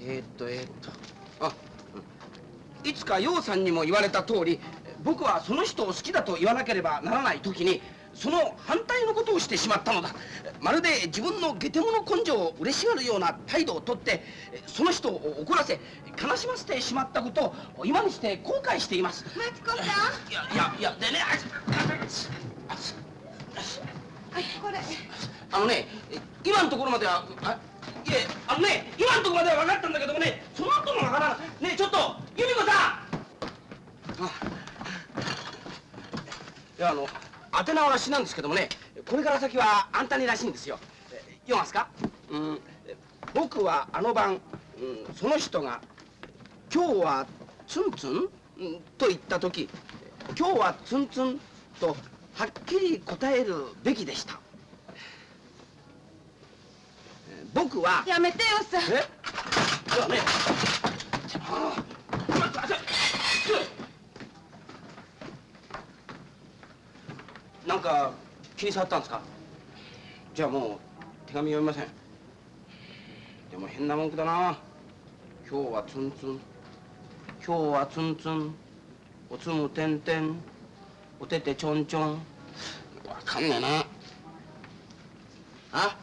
えーっとえーっといつか楊さんにも言われた通り僕はその人を好きだと言わなければならない時にその反対のことをしてしまったのだ。まるで自分の下手者根性を嬉しがるような態度をとってその人を怒らせ悲しませてしまったことを今にして後悔しています。マチコさん。いやいやいやでねはいこれ。あのね今のところまではあいえあのね今のところまでは分かったんだけどもねその後の分からないねえちょっと由美子さん。あいやあの宛名は私なんですけどもねこれから先はあんたにらしいんですよ。え読ますか？うん。僕はあの晩、うん、その人が「今日はツンツン?」うんと言った時「今日はツンツン」とはっきり答えるべきでした。え僕はやめてよさ。え？いやねなんか気に障ったんですかじゃあもう手紙読みませんでも変な文句だな今日はツンツン今日はツンツンおつむてんてんおててちょんちょん。わかんねえな。あ？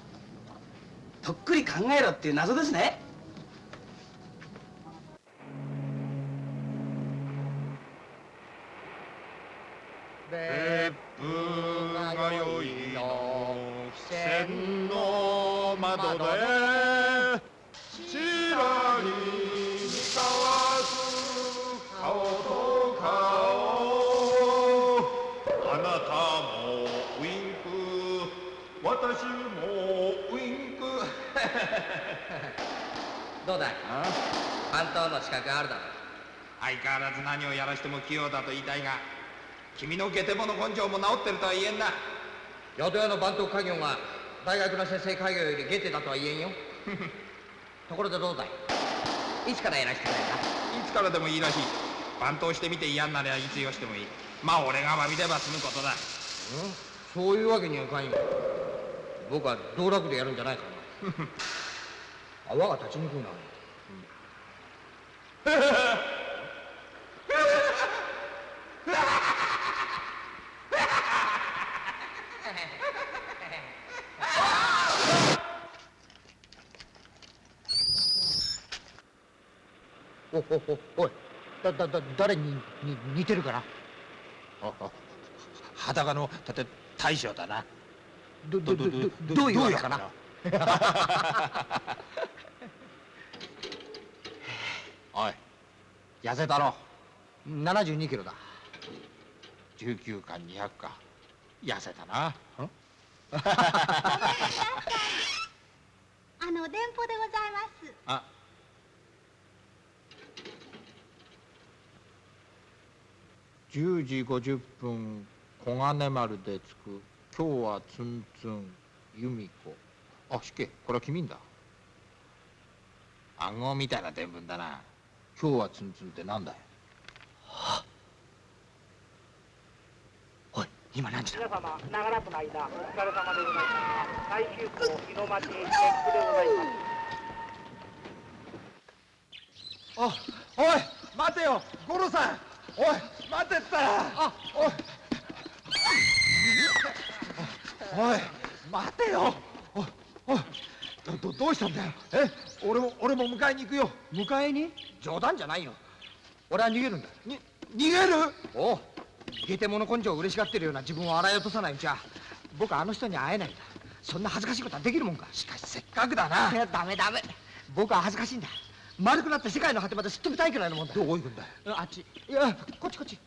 とっくり考えろっていう謎ですね。別府がよいの線の窓でどうだい？関東の資格あるだろ相変わらず何をやらしても器用だと言いたいが君の下手者根性も治ってるとは言えんな。宿屋の番頭家業が大学の先生家業より下手だとは言えんよ。ところでどうだい？いつからやらせてくれるいつからでもいいらしい。番頭してみて嫌になりゃいつよしてもいい。まあ俺が詫びれば済むことだ。そういうわけにはいかんよ。僕は道楽でやるんじゃないかな 泡が立ちにくいな。おおおおい。だだだ誰にに似てるかな？裸のたて大将だなどどどどどういうわけかな おい痩せたろ。72キロだ。19か200か。痩せたな。あの電報でございます。あ。10時50分小金丸で着く。今日はツンツン由美子あしけ。これは君んだ。暗号みたいな伝聞だな。今日はツンツンってなんだよおい今何時だ？皆様長らくの間お疲れ様でございます。最終港日の町別府でございます。あおい待てよ。五郎さんおい待てったら。あおい。おい待てよどどどうしたんだよ？え俺も俺も迎えに行くよ。迎えに？冗談じゃないよ俺は逃げるんだ。に逃げる？おう。ゲテモノ根性を嬉しがってるような自分を洗い落とさないうちは僕はあの人には会えないんだ。そんな恥ずかしいことはできるもんか。しかしせっかくだな。いやダメダメ。僕は恥ずかしいんだ。丸くなって世界の果てまですっ飛びたいくらいのもんだ。どこ行くんだあっち。いやこっちこっち。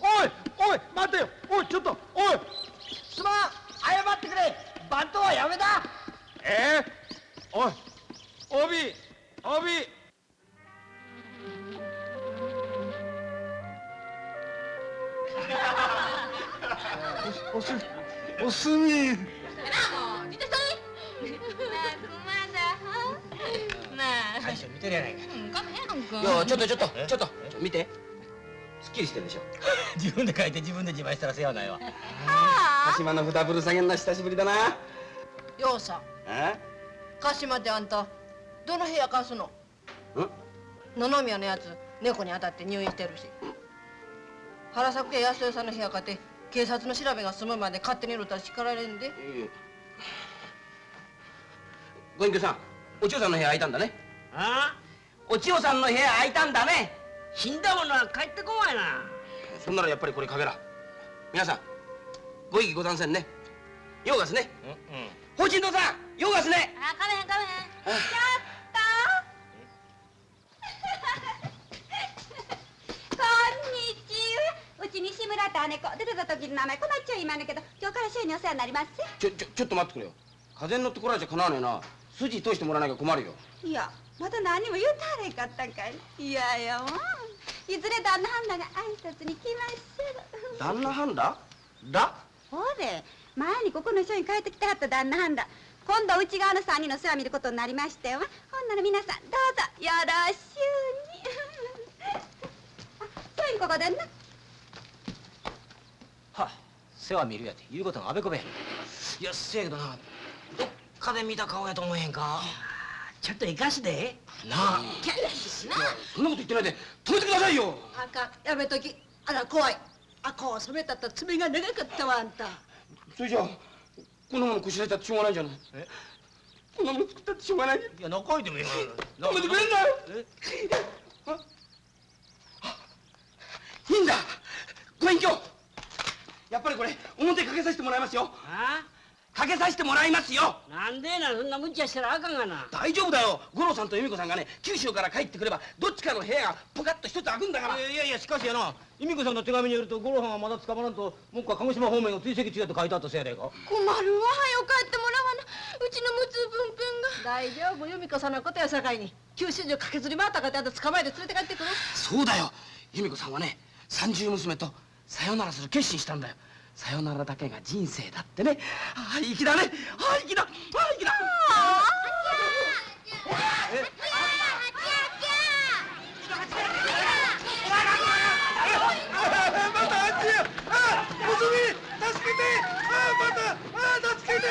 おいおい待てよ。おいちょっと。おいすまん。謝ってくれ番頭はやめだえ？えおい帯帯おすおすみ。なあもう見てるやないか。うんかめへんかいやちょっとちょっとちょっと見てすっきりしてるでしょ。自分で書いて自分で自慢したら世話ないわ。鹿島の札ぶる下げんな久しぶりだな。ようさん。え？鹿島であんたどの部屋貸すの？野々宮のやつ猫に当たって入院してるし。原作家安代さんの部屋買って警察の調べが済むまで勝手にいると叱られんで。ご隠居さんお千代さんの部屋空いたんだね。あ？お千代さんの部屋空いたんだね死んだ者は帰ってこんわいな。そんならやっぱりこれかけら。皆さんご意義ござんせんね。ようがすね法人堂さんようがすね。あかめへんかめへん。ちょっと こんにちは。うち西村と姉子。出てた時の名前こまっちゃいまんねんけど今日から週にお世話になります。ちょちょちょっと待ってくれよ。風に乗ってこられちゃかなわねえな。筋通してもらわなきゃ困るよ。いやまだ何も言うたらへんかったんかい。いやいやもういずれ旦那ハンナが挨拶に来まっしゃる旦那ハンダだ？ほれ前にここの人に帰ってきてはった旦那ハンダ今度内側の3人の世話見ることになりましたよ。ほんなら皆さんどうぞよろしゅうに。あそういうここでんなは世話見るやて言うことがあべこべいやせやけどなどっかで見た顔やと思えへんかちょっと生かすでなあ。キャラしなそんなこと言ってないで止めてくださいよあかんやめときあら怖いあこう染めたった爪が長かったわあんたそれじゃあこんなものこしらえたってしょうがないじゃないえこんなもの作ったってしょうがないいや中いてもいいわ止めてくれんなよいいんだご隠居やっぱりこれ表かけさせてもらいますよあかけさせてもらいますよ。なんでなそんな無茶したらあかんがな。大丈夫だよ。五郎さんと由美子さんがね九州から帰ってくればどっちかの部屋がポカッと一つ開くんだから。いやいやいやしかしやな由美子さんの手紙によると五郎さんはまだ捕まらんともう一回鹿児島方面を追跡中やと書いてあったせやでか困るわはよ帰ってもらわなうちのむつぶんくんが。大丈夫由美子さんのことやさかいに。九州中駆けずり回ったかってあんた捕まえて連れて帰ってくる。そうだよ。由美子さんはね三十娘とさよならする決心したんだよさよならだけが人生だってね。ああ粋だね。ああ粋だ。ああ粋だ。またあっちやあおすみ助けてあまたあ助けて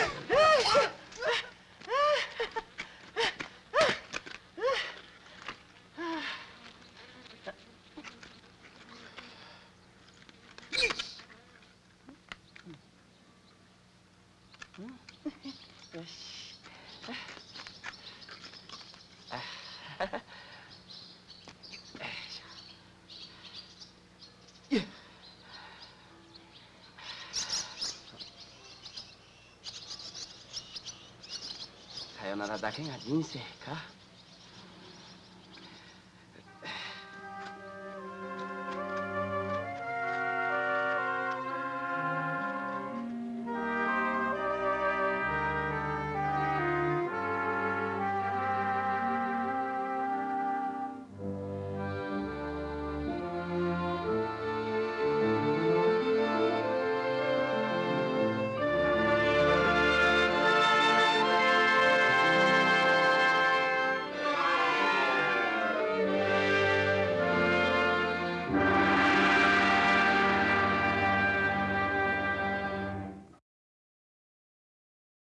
だけが人生か。